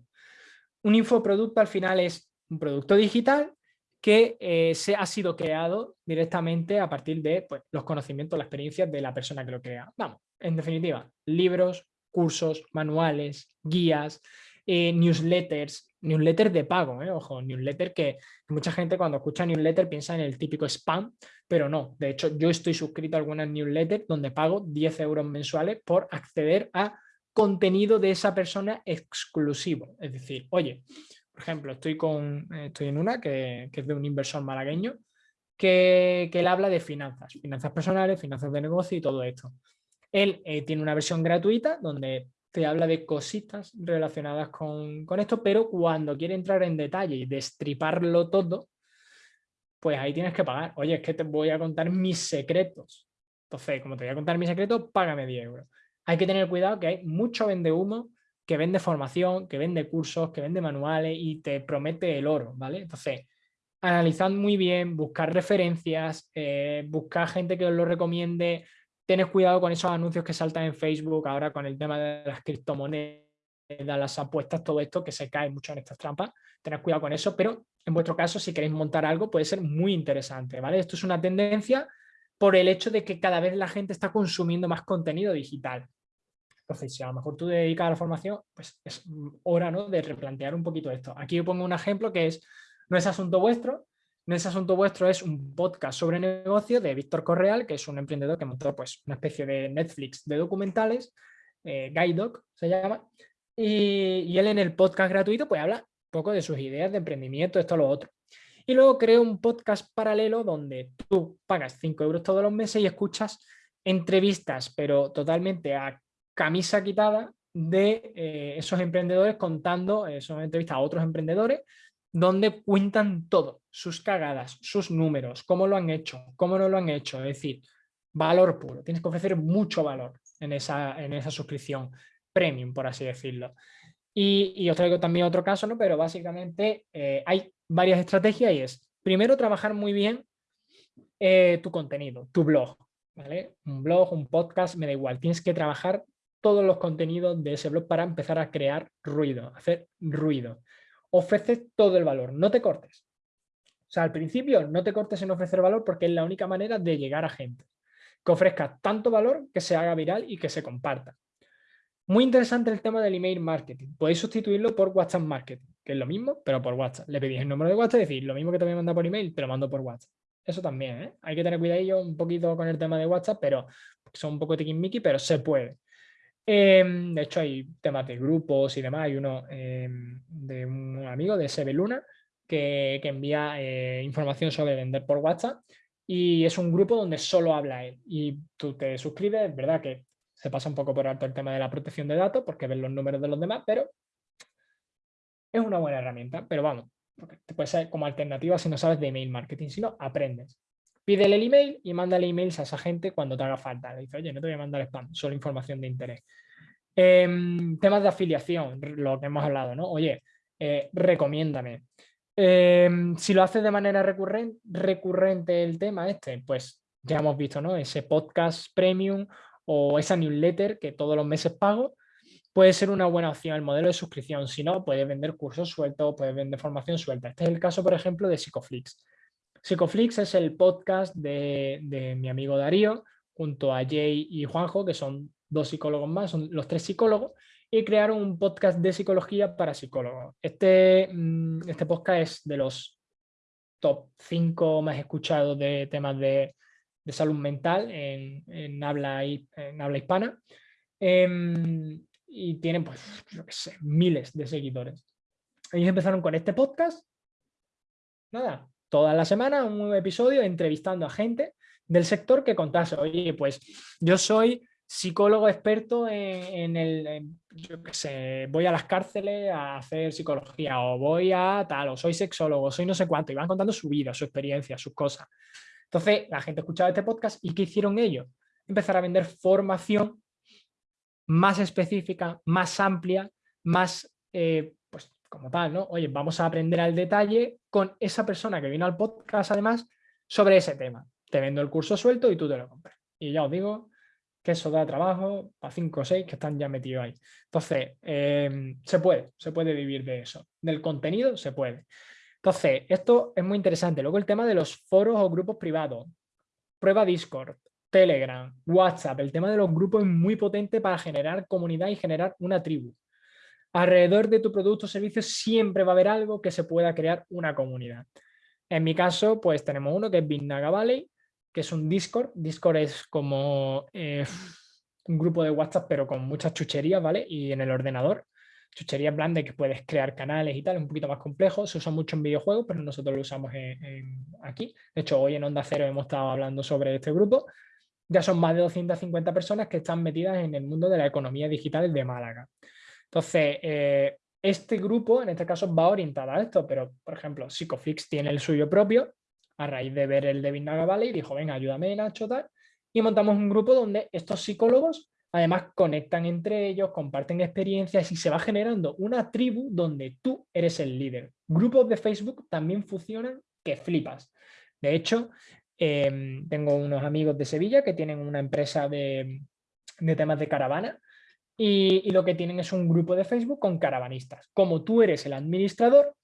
Un infoproducto al final es un producto digital que eh, se ha sido creado directamente a partir de pues, los conocimientos, la experiencia de la persona que lo crea. Vamos, en definitiva, libros, cursos, manuales, guías, eh, newsletters, newsletters de pago, eh, ojo, newsletter que mucha gente cuando escucha newsletter piensa en el típico spam, pero no, de hecho yo estoy suscrito a algunas newsletters donde pago 10 euros mensuales por acceder a contenido de esa persona exclusivo, es decir, oye, por ejemplo, estoy, con, estoy en una que, es de un inversor malagueño que, él habla de finanzas, finanzas personales, finanzas de negocio y todo esto. Él eh, tiene una versión gratuita donde te habla de cositas relacionadas con, esto, pero cuando quiere entrar en detalle y destriparlo todo, pues ahí tienes que pagar. Oye, es que te voy a contar mis secretos. Entonces, como te voy a contar mis secretos, págame 10 euros. Hay que tener cuidado que hay mucho vende humo que vende formación, que vende cursos, que vende manuales y te promete el oro, ¿vale? Entonces, analizad muy bien, buscar referencias, eh, buscar gente que os lo recomiende, tened cuidado con esos anuncios que saltan en Facebook ahora con el tema de las criptomonedas, las apuestas, todo esto que se cae mucho en estas trampas, tened cuidado con eso, pero en vuestro caso si queréis montar algo puede ser muy interesante, ¿vale? Esto es una tendencia por el hecho de que cada vez la gente está consumiendo más contenido digital. Entonces, si a lo mejor tú te dedicas a la formación, pues es hora ¿no? de replantear un poquito esto. Aquí yo pongo un ejemplo que es no es asunto vuestro. No es asunto vuestro, es un podcast sobre negocio de Víctor Correal, que es un emprendedor que montó pues, una especie de Netflix de documentales, eh, Guidoc se llama, y, él en el podcast gratuito pues habla un poco de sus ideas de emprendimiento, esto, lo otro. Y luego creo un podcast paralelo donde tú pagas 5 euros todos los meses y escuchas entrevistas, pero totalmente a camisa quitada de eh, esos emprendedores contando, eh, son entrevistas a otros emprendedores donde cuentan todo, sus cagadas, sus números, cómo lo han hecho, cómo no lo han hecho, es decir, valor puro, tienes que ofrecer mucho valor en esa, en esa suscripción premium, por así decirlo. Y, os traigo también otro caso, ¿no? pero básicamente eh, hay varias estrategias y es, primero, trabajar muy bien eh, tu contenido, tu blog, ¿vale? Un blog, un podcast, me da igual, tienes que trabajar todos los contenidos de ese blog para empezar a crear ruido, hacer ruido ofreces todo el valor, no te cortes. O sea, al principio no te cortes en ofrecer valor porque es la única manera de llegar a gente. Que ofrezca tanto valor que se haga viral y que se comparta. Muy interesante el tema del email marketing. Podéis sustituirlo por WhatsApp marketing, que es lo mismo, pero por WhatsApp. Le pedís el número de WhatsApp y decís, lo mismo que te voy a mandar por email, te lo mando por WhatsApp. Eso también, ¿eh? Hay que tener cuidadillo un poquito con el tema de WhatsApp, pero son un poco tiquismiqui, pero se puede. Em, de hecho, hay temas de grupos y demás. Hay uno em, de un amigo de Sebeluna que, que envía eh, información sobre vender por WhatsApp y es un grupo donde solo habla él. Y tú te suscribes, es verdad que se pasa un poco por alto el tema de la protección de datos porque ves los números de los demás, pero es una buena herramienta. Pero vamos, te puede ser como alternativa si no sabes de email marketing, si no, aprendes. Pídele el email y mándale emails a esa gente cuando te haga falta. Le dice, oye, no te voy a mandar spam, solo información de interés. Em, temas de afiliación, lo que hemos hablado, ¿no? Oye, eh, recomiéndame. Em, si lo haces de manera recurrente, recurrente el tema este, pues ya hemos visto, ¿no? Ese podcast premium o esa newsletter que todos los meses pago, puede ser una buena opción el modelo de suscripción. Si no, puedes vender cursos sueltos, puedes vender formación suelta. Este es el caso, por ejemplo, de Psicoflix. Psicoflix es el podcast de, mi amigo Darío, junto a Jay y Juanjo, que son dos psicólogos más, son los tres psicólogos, y crearon un podcast de psicología para psicólogos. Este, mm, este podcast es de los top 5 más escuchados de temas de, salud mental en, habla, en habla hispana. Em, y tienen, pues, yo qué sé, miles de seguidores. Ellos empezaron con este podcast. Nada, toda la semana un nuevo episodio entrevistando a gente del sector que contase, oye, pues yo soy psicólogo experto en, el, yo qué sé, voy a las cárceles a hacer psicología o voy a tal, o soy sexólogo, soy no sé cuánto, y van contando su vida, su experiencia, sus cosas. Entonces la gente escuchaba este podcast y ¿qué hicieron ellos? Empezar a vender formación más específica, más amplia, más eh, como tal, ¿no? Oye, vamos a aprender al detalle con esa persona que vino al podcast, además, sobre ese tema. Te vendo el curso suelto y tú te lo compras. Y ya os digo que eso da trabajo a 5 o 6 que están ya metidos ahí. Entonces, em, se puede, se puede vivir de eso. Del contenido se puede. Entonces, esto es muy interesante. Luego el tema de los foros o grupos privados. Prueba Discord, Telegram, WhatsApp. El tema de los grupos es muy potente para generar comunidad y generar una tribu alrededor de tu producto o servicio siempre va a haber algo que se pueda crear una comunidad. En mi caso, pues tenemos uno que es Bitnaga Valley, que es un Discord. Discord es como eh, un grupo de WhatsApp, pero con muchas chucherías, ¿vale? Y en el ordenador, chucherías blandas que puedes crear canales y tal, un poquito más complejo. Se usa mucho en videojuegos, pero nosotros lo usamos aquí. De hecho, hoy en Onda Cero hemos estado hablando sobre este grupo. Ya son más de 250 personas que están metidas en el mundo de la economía digital de Málaga. Entonces, eh, este grupo, en este caso, va orientado a esto, pero, por ejemplo, Psicofix tiene el suyo propio, a raíz de ver el de Naga Valley, dijo, venga, ayúdame Nacho, tal, y montamos un grupo donde estos psicólogos además conectan entre ellos, comparten experiencias y se va generando una tribu donde tú eres el líder. Grupos de Facebook también funcionan que flipas. De hecho, em, tengo unos amigos de Sevilla que tienen una empresa de, temas de caravana y, lo que tienen es un grupo de Facebook con caravanistas. Como tú eres el administrador,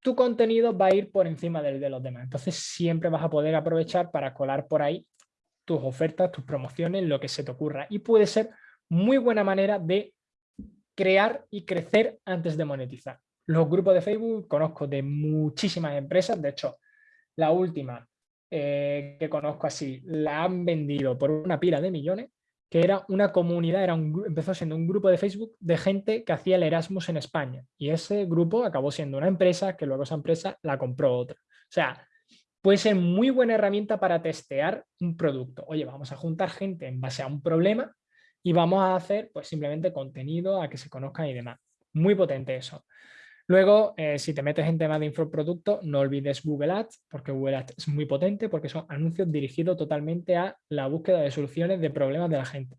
tu contenido va a ir por encima del de los demás. Entonces siempre vas a poder aprovechar para colar por ahí tus ofertas, tus promociones, lo que se te ocurra. Y puede ser muy buena manera de crear y crecer antes de monetizar. Los grupos de Facebook conozco de muchísimas empresas, de hecho, la última eh, que conozco así, la han vendido por una pila de millones, que era una comunidad, era un, empezó siendo un grupo de Facebook de gente que hacía el Erasmus en España. Y ese grupo acabó siendo una empresa que luego esa empresa la compró otra. O sea, puede ser muy buena herramienta para testear un producto. Oye, vamos a juntar gente en base a un problema y vamos a hacer pues simplemente contenido a que se conozcan y demás. Muy potente eso. Luego, eh, si te metes en temas de infoproducto, no olvides Google Ads, porque Google Ads es muy potente, porque son anuncios dirigidos totalmente a la búsqueda de soluciones de problemas de la gente.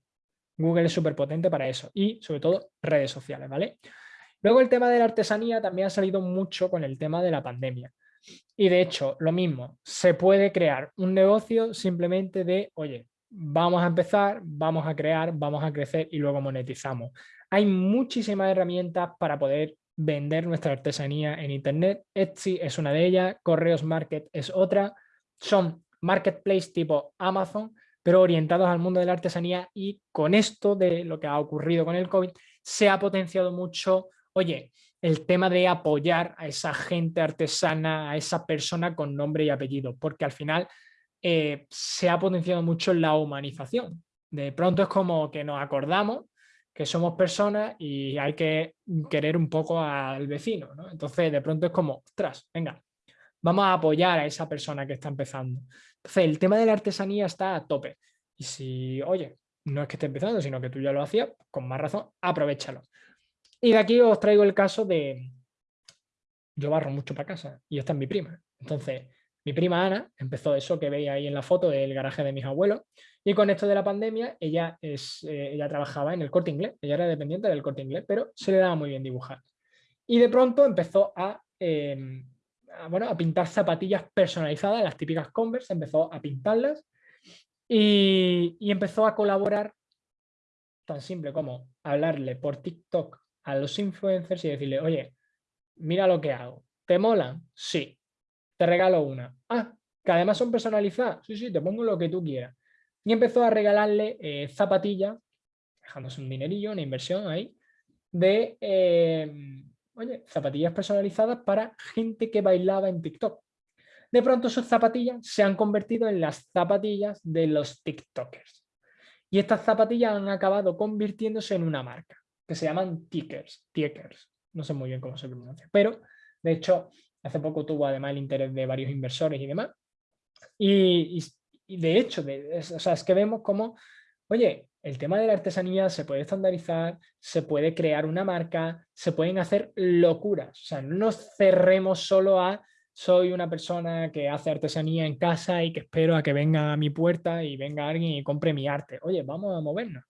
Google es súper potente para eso y, sobre todo, redes sociales, ¿vale? Luego el tema de la artesanía también ha salido mucho con el tema de la pandemia. Y de hecho, lo mismo, se puede crear un negocio simplemente de, oye, vamos a empezar, vamos a crear, vamos a crecer y luego monetizamos. Hay muchísimas herramientas para poder vender nuestra artesanía en internet. Etsy es una de ellas, Correos Market es otra. Son marketplace tipo Amazon, pero orientados al mundo de la artesanía y con esto de lo que ha ocurrido con el COVID, se ha potenciado mucho, oye, el tema de apoyar a esa gente artesana, a esa persona con nombre y apellido, porque al final eh, se ha potenciado mucho la humanización. De pronto es como que nos acordamos que somos personas y hay que querer un poco al vecino. Entonces de pronto es como, ostras, venga, vamos a apoyar a esa persona que está empezando. Entonces el tema de la artesanía está a tope. Y si, oye, no es que esté empezando, sino que tú ya lo hacías, con más razón, aprovechalo. Y de aquí os traigo el caso de, yo barro mucho para casa y esta es mi prima. Entonces, mi prima Ana empezó eso que veis ahí en la foto del garaje de mis abuelos y con esto de la pandemia ella, es, eh, ella trabajaba en el corte inglés, ella era dependiente del corte inglés, pero se le daba muy bien dibujar. Y de pronto empezó a, em, bueno, a pintar zapatillas personalizadas, las típicas Converse, empezó a pintarlas y, y empezó a colaborar tan simple como hablarle por TikTok a los influencers y decirle, oye, mira lo que hago, ¿te molan? Sí, te regalo una. Ah, que además son personalizadas. Sí, sí, te pongo lo que tú quieras. Y empezó a regalarle eh, zapatillas, dejándose un dinerillo, una inversión ahí, de, eh, oye, zapatillas personalizadas para gente que bailaba en TikTok. De pronto sus zapatillas se han convertido en las zapatillas de los TikTokers. Y estas zapatillas han acabado convirtiéndose en una marca que se llaman tickers, tickers, no sé muy bien cómo se pronuncia, pero de hecho hace poco tuvo además el interés de varios inversores y demás, y, de hecho, de, es, o sea, es que vemos como, oye, el tema de la artesanía se puede estandarizar, se puede crear una marca, se pueden hacer locuras, o sea, no nos cerremos solo a soy una persona que hace artesanía en casa y que espero a que venga a mi puerta y venga alguien y compre mi arte. Oye, vamos a movernos.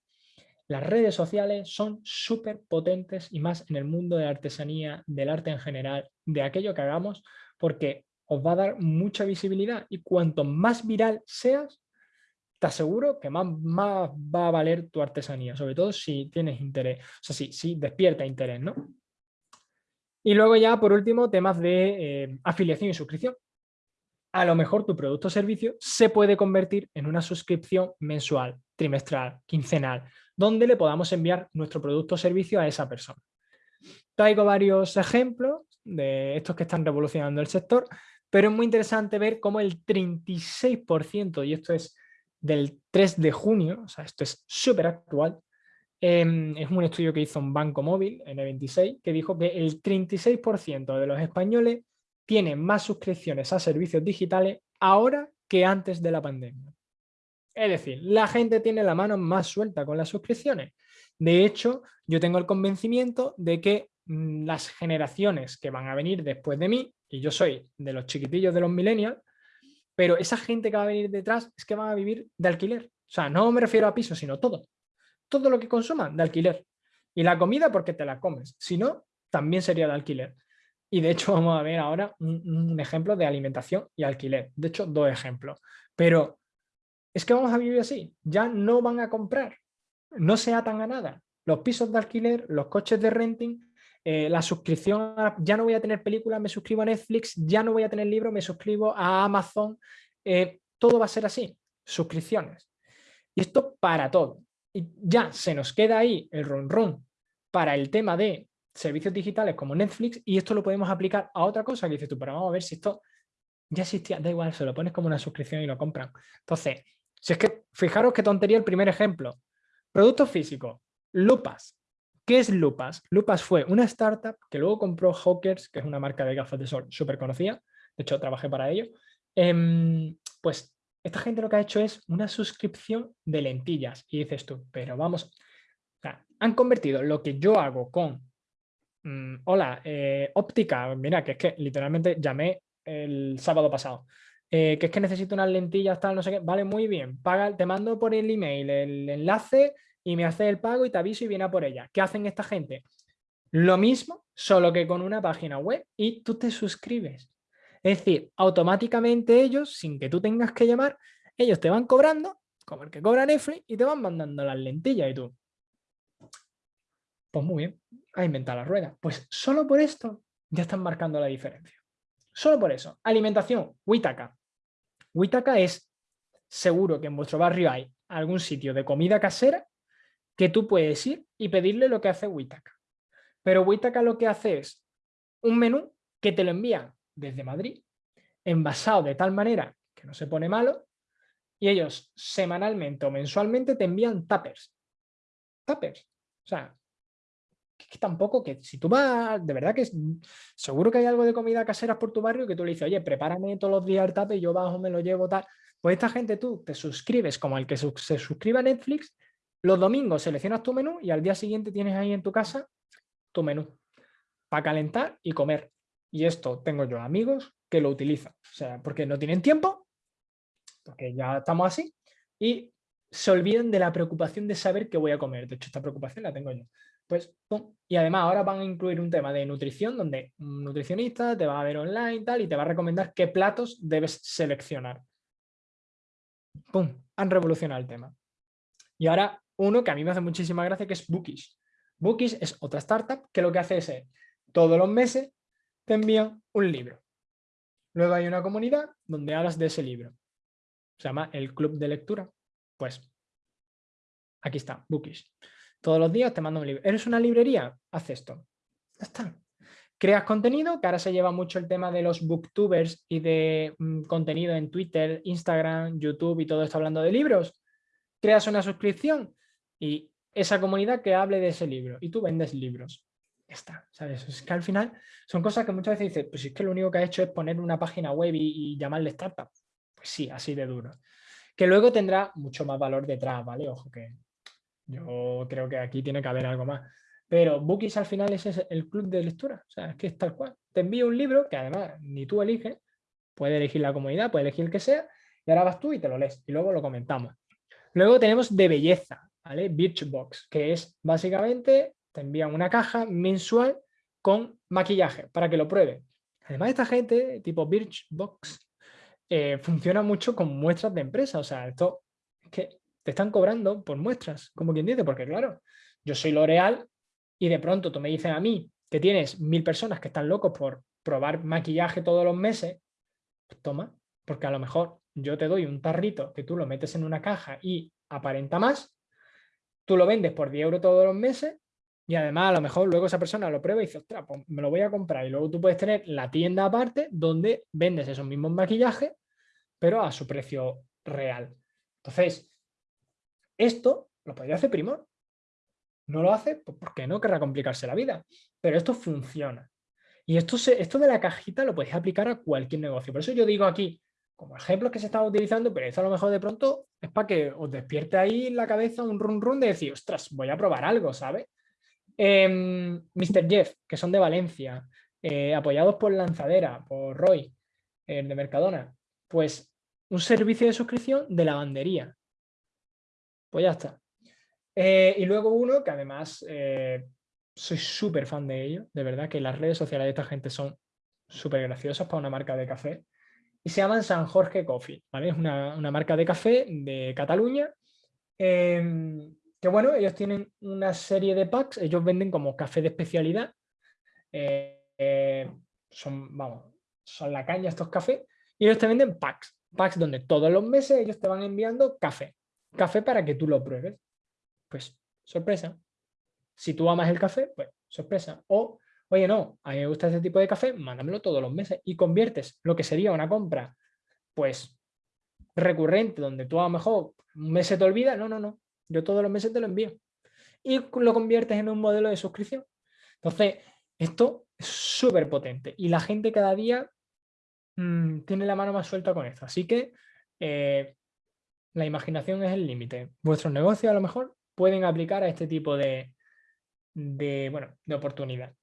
Las redes sociales son súper potentes y más en el mundo de la artesanía, del arte en general, de aquello que hagamos, porque os va a dar mucha visibilidad y cuanto más viral seas, te aseguro que más, más va a valer tu artesanía, sobre todo si tienes interés, o sea, si, si despierta interés, ¿no? Y luego ya, por último, temas de eh, afiliación y suscripción. A lo mejor tu producto o servicio se puede convertir en una suscripción mensual, trimestral, quincenal, donde le podamos enviar nuestro producto o servicio a esa persona. Traigo varios ejemplos de estos que están revolucionando el sector, pero es muy interesante ver cómo el 36%, y esto es del 3 de junio, o sea, esto es súper actual, em, es un estudio que hizo un banco móvil, N26, que dijo que el 36% de los españoles tienen más suscripciones a servicios digitales ahora que antes de la pandemia. Es decir, la gente tiene la mano más suelta con las suscripciones. De hecho, yo tengo el convencimiento de que las generaciones que van a venir después de mí, y yo soy de los chiquitillos de los millennials, pero esa gente que va a venir detrás es que van a vivir de alquiler. O sea, no me refiero a pisos, sino todo. Todo lo que consuman de alquiler. Y la comida porque te la comes. Si no, también sería de alquiler. Y de hecho vamos a ver ahora un, ejemplo de alimentación y alquiler. De hecho, dos ejemplos. Pero es que vamos a vivir así. Ya no van a comprar. No se atan a nada. Los pisos de alquiler, los coches de renting, eh, la suscripción, ya no voy a tener películas, me suscribo a Netflix, ya no voy a tener libros, me suscribo a Amazon. Eh, todo va a ser así. Suscripciones. Y esto para todo. Y ya se nos queda ahí el run run para el tema de servicios digitales como Netflix y esto lo podemos aplicar a otra cosa que dices tú, pero vamos a ver si esto ya existía, da igual, se lo pones como una suscripción y lo compran. Entonces, si es que, fijaros qué tontería el primer ejemplo. Producto físico, Lupas. ¿Qué es Lupas? Lupas fue una startup que luego compró Hawkers, que es una marca de gafas de sol súper conocida, de hecho trabajé para ello. Em, pues esta gente lo que ha hecho es una suscripción de lentillas. Y dices tú, pero vamos, han convertido lo que yo hago con Mm, hola, eh, óptica, mira, que es que literalmente llamé el sábado pasado, eh, que es que necesito unas lentillas, tal, no sé qué, vale, muy bien, paga, te mando por el email el enlace y me hace el pago y te aviso y viene a por ella. ¿Qué hacen esta gente? Lo mismo, solo que con una página web y tú te suscribes. Es decir, automáticamente ellos, sin que tú tengas que llamar, ellos te van cobrando, como el que cobra Netflix, y te van mandando las lentillas y tú. Pues muy bien, a inventar la rueda. Pues solo por esto ya están marcando la diferencia. Solo por eso. Alimentación, Huitaca. Huitaca es, seguro que en vuestro barrio hay algún sitio de comida casera que tú puedes ir y pedirle lo que hace Huitaca. Pero Huitaca lo que hace es un menú que te lo envían desde Madrid, envasado de tal manera que no se pone malo, y ellos semanalmente o mensualmente te envían tuppers. Tuppers. O sea, que tampoco, que si tú vas, de verdad que seguro que hay algo de comida casera por tu barrio que tú le dices, oye, prepárame todos los días el tape yo bajo, me lo llevo, tal. Pues esta gente tú te suscribes como el que se suscribe a Netflix, los domingos seleccionas tu menú y al día siguiente tienes ahí en tu casa tu menú para calentar y comer. Y esto tengo yo amigos que lo utilizan, o sea, porque no tienen tiempo, porque ya estamos así, y se olvidan de la preocupación de saber qué voy a comer. De hecho, esta preocupación la tengo yo. Pues, Y además ahora van a incluir un tema de nutrición donde un nutricionista te va a ver online y tal y te va a recomendar qué platos debes seleccionar. ¡Pum! Han revolucionado el tema. Y ahora uno que a mí me hace muchísima gracia que es Bookish. Bookish es otra startup que lo que hace es eh, todos los meses te envían un libro. Luego hay una comunidad donde hablas de ese libro. Se llama el club de lectura. Pues aquí está, Bookish. Todos los días te mando un libro. ¿Eres una librería? Haz esto. Ya está. Creas contenido, que ahora se lleva mucho el tema de los booktubers y de mm, contenido en Twitter, Instagram, YouTube y todo esto hablando de libros. Creas una suscripción y esa comunidad que hable de ese libro y tú vendes libros. Está, ¿sabes? Es que al final son cosas que muchas veces dices, pues es que lo único que ha hecho es poner una página web y, y llamarle startup. Pues sí, así de duro. Que luego tendrá mucho más valor detrás, ¿vale? Ojo que yo creo que aquí tiene que haber algo más. Pero Bookies al final es el club de lectura. O sea, es que es tal cual. Te envío un libro que además ni tú eliges, puedes elegir la comunidad, puedes elegir el que sea, y ahora vas tú y te lo lees y luego lo comentamos. Luego tenemos de belleza, ¿vale? Birchbox, que es básicamente, te envían una caja mensual con maquillaje para que lo pruebe. Además esta gente, tipo Birchbox, eh, funciona mucho con muestras de empresa. O sea, esto es que te están cobrando por muestras, como quien dice, porque claro, yo soy L'Oreal y de pronto tú me dices a mí que tienes mil personas que están locos por probar maquillaje todos los meses, pues toma, porque a lo mejor yo te doy un tarrito que tú lo metes en una caja y aparenta más, tú lo vendes por 10 euros todos los meses y además a lo mejor luego esa persona lo prueba y dice, ostras, pues me lo voy a comprar y luego tú puedes tener la tienda aparte donde vendes esos mismos maquillajes pero a su precio real. Entonces, esto lo podría hacer Primor. No lo hace pues porque no querrá complicarse la vida. Pero esto funciona. Y esto, esto de la cajita lo podéis aplicar a cualquier negocio. Por eso yo digo aquí, como ejemplos que se están utilizando, pero esto a lo mejor de pronto es para que os despierte ahí en la cabeza un run run de decir, ostras, voy a probar algo, ¿sabes? Eh, em, Mr. Jeff, que son de Valencia, eh, apoyados por Lanzadera, por Roy, de Mercadona, pues un servicio de suscripción de lavandería. Pues ya está. Eh, y luego uno que además eh, soy súper fan de ello, de verdad que las redes sociales de esta gente son súper graciosas para una marca de café. Y se llaman San Jorge Coffee, ¿vale? Es una, marca de café de Cataluña. Em, que bueno, ellos tienen una serie de packs, ellos venden como café de especialidad. Eh, son, vamos, son la caña estos cafés. Y ellos te venden packs, packs donde todos los meses ellos te van enviando café. Café para que tú lo pruebes. Pues, sorpresa. Si tú amas el café, pues, sorpresa. O, oye, no, a mí me gusta ese tipo de café, mándamelo todos los meses. Y conviertes lo que sería una compra, pues, recurrente, donde tú a lo mejor un mes se te olvida. No, no, no. Yo todos los meses te lo envío. Y lo conviertes en un modelo de suscripción. Entonces, esto es súper potente. Y la gente cada día mm, tiene la mano más suelta con esto. Así que eh, la imaginación es el límite. Vuestros negocios a lo mejor pueden aplicar a este tipo de, de, bueno, de oportunidad.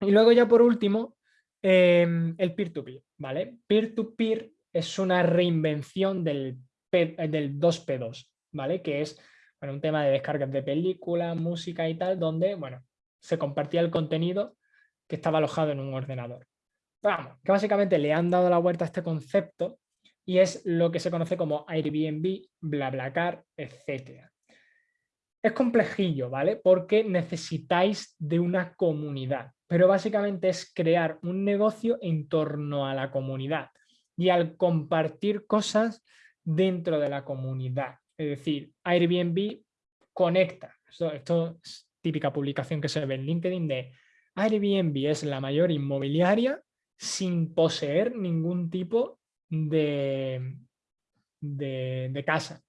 Y luego ya por último, em, el peer-to-peer, ¿vale? Peer-to-peer es una reinvención del, del 2P2, ¿vale? Que es bueno, un tema de descargas de películas, música y tal, donde, bueno, se compartía el contenido que estaba alojado en un ordenador. Vamos, que básicamente le han dado la vuelta a este concepto y es lo que se conoce como Airbnb, BlaBlaCar, etc. Es complejillo, ¿vale? Porque necesitáis de una comunidad, pero básicamente es crear un negocio en torno a la comunidad y al compartir cosas dentro de la comunidad. Es decir, Airbnb conecta. Esto, es típica publicación que se ve en LinkedIn de Airbnb es la mayor inmobiliaria sin poseer ningún tipo de, de, casa.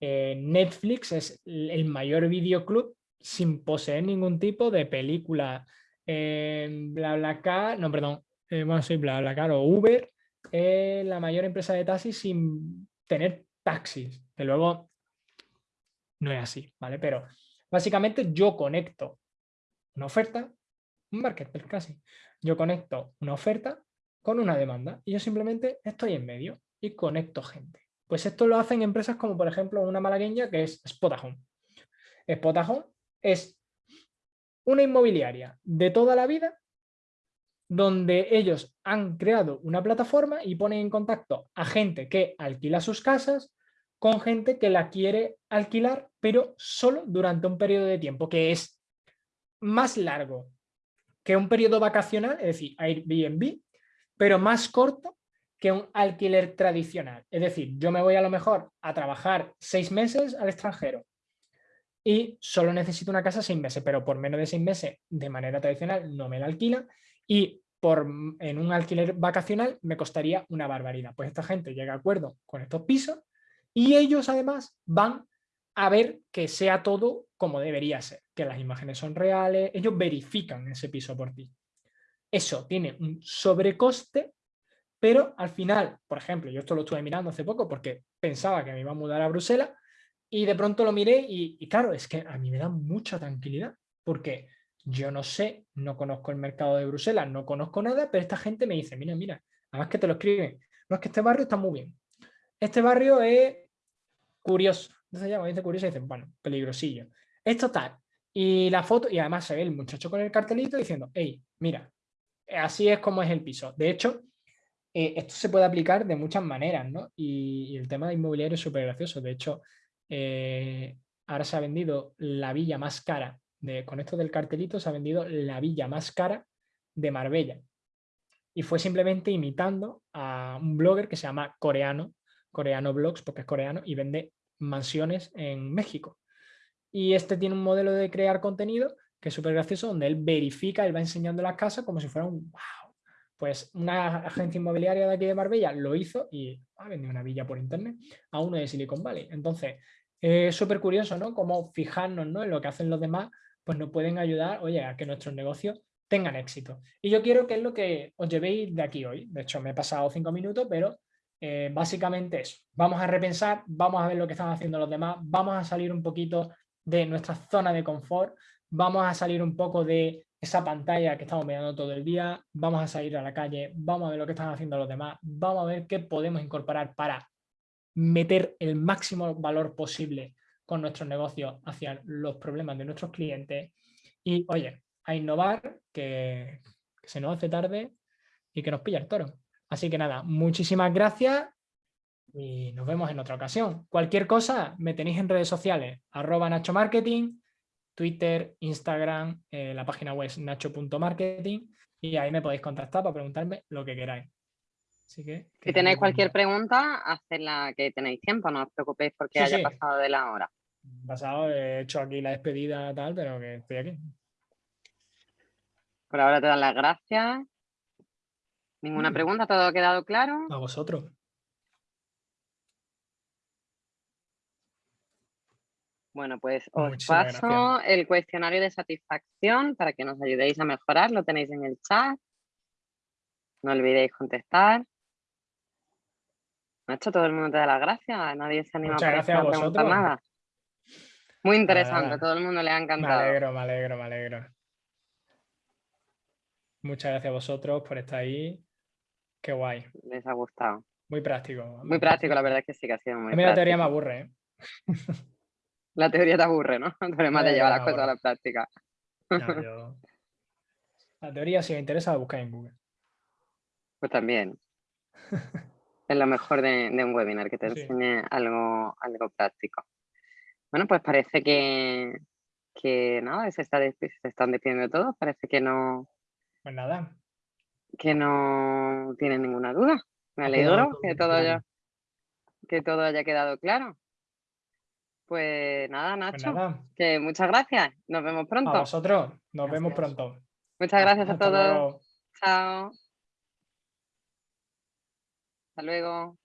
Eh, Netflix es el mayor videoclub sin poseer ningún tipo de película. Eh, BlaBlaCar, no, perdón, eh, bueno, sí, BlaBlaCar o Uber, es la mayor empresa de taxis sin tener taxis, que luego no es así, ¿vale? Pero básicamente yo conecto una oferta, un marketplace casi, yo conecto una oferta con una demanda y yo simplemente estoy en medio y conecto gente. Pues esto lo hacen empresas como por ejemplo una malagueña que es Spotahome. Spotahome es una inmobiliaria de toda la vida donde ellos han creado una plataforma y ponen en contacto a gente que alquila sus casas con gente que la quiere alquilar, pero solo durante un periodo de tiempo que es más largo que un periodo vacacional, es decir, Airbnb, pero más corto que un alquiler tradicional. Es decir, yo me voy a lo mejor a trabajar seis meses al extranjero y solo necesito una casa seis meses, pero por menos de seis meses de manera tradicional no me la alquila y por, en un alquiler vacacional me costaría una barbaridad. Pues esta gente llega a acuerdo con estos pisos y ellos además van a ver que sea todo como debería ser, que las imágenes son reales, ellos verifican ese piso por ti. Eso tiene un sobrecoste, pero al final, por ejemplo, yo esto lo estuve mirando hace poco porque pensaba que me iba a mudar a Bruselas y de pronto lo miré y, y claro, es que a mí me da mucha tranquilidad porque yo no sé, no conozco el mercado de Bruselas, no conozco nada, pero esta gente me dice, mira, mira, además que te lo escriben, no es que este barrio está muy bien. Este barrio es curioso. Entonces ya dice curioso y dicen, bueno, peligrosillo. Esto tal. Y la foto, y además se ve el muchacho con el cartelito diciendo, hey, mira, así es como es el piso. De hecho, eh, esto se puede aplicar de muchas maneras, ¿no? Y, el tema de inmobiliario es súper gracioso. De hecho, eh, ahora se ha vendido la villa más cara, de, con esto del cartelito se ha vendido la villa más cara de Marbella. Y fue simplemente imitando a un blogger que se llama Coreano, Coreano Blogs, porque es coreano, y vende mansiones en México. Y este tiene un modelo de crear contenido que es súper gracioso, donde él verifica, él va enseñando las casas como si fuera un wow. Pues una agencia inmobiliaria de aquí de Marbella lo hizo y ha vendido una villa por internet a uno de Silicon Valley. Entonces, es súper curioso, ¿no? Cómo fijarnos ¿no? en lo que hacen los demás, pues nos pueden ayudar, oye, a que nuestros negocios tengan éxito. Y yo quiero que es lo que os llevéis de aquí hoy. De hecho, me he pasado cinco minutos, pero eh, básicamente eso. Vamos a repensar, vamos a ver lo que están haciendo los demás, vamos a salir un poquito de nuestra zona de confort, vamos a salir un poco de esa pantalla que estamos mirando todo el día, vamos a salir a la calle, vamos a ver lo que están haciendo los demás, vamos a ver qué podemos incorporar para meter el máximo valor posible con nuestros negocios hacia los problemas de nuestros clientes y, oye, a innovar, que, se nos hace tarde y que nos pilla el toro. Así que nada, muchísimas gracias y nos vemos en otra ocasión. Cualquier cosa me tenéis en redes sociales, arroba Nacho Marketing, Twitter, Instagram, eh, la página web nacho.marketing y ahí me podéis contactar para preguntarme lo que queráis. Así que, si tenéis cualquier pregunta, hacedla que tenéis tiempo, no os preocupéis porque haya pasado de la hora. Pasado, he hecho aquí la despedida tal, pero que estoy aquí. Por ahora te dan las gracias. ¿Ninguna mm. pregunta? ¿Todo ha quedado claro? A vosotros. Bueno, pues os paso el cuestionario de satisfacción para que nos ayudéis a mejorar. Lo tenéis en el chat. No olvidéis contestar. Nacho, todo el mundo te da las gracias. Nadie se anima a, preguntar nada. Muy interesante, todo el mundo le ha encantado. Me alegro, me alegro, me alegro. Muchas gracias a vosotros por estar ahí. Qué guay. Les ha gustado. Muy práctico. Muy práctico, la verdad es que sí que ha sido muy A mí la teoría me aburre. ¿eh? La teoría te aburre, ¿no? Además de llevar las cosas a la práctica. La teoría, si me interesa, la buscar en Google. Pues también. Es lo mejor de, un webinar, que te enseñe algo, algo práctico. Bueno, pues parece que, que nada, se, está, se están despidiendo todos. Parece que no. Pues nada. Que no tienen ninguna duda. Me alegro que todo, haya, que todo haya quedado claro. Pues nada, pues Nacho, que muchas gracias. Nos vemos pronto. A vosotros, nos vemos pronto. Muchas gracias a todos. Chao. Hasta luego.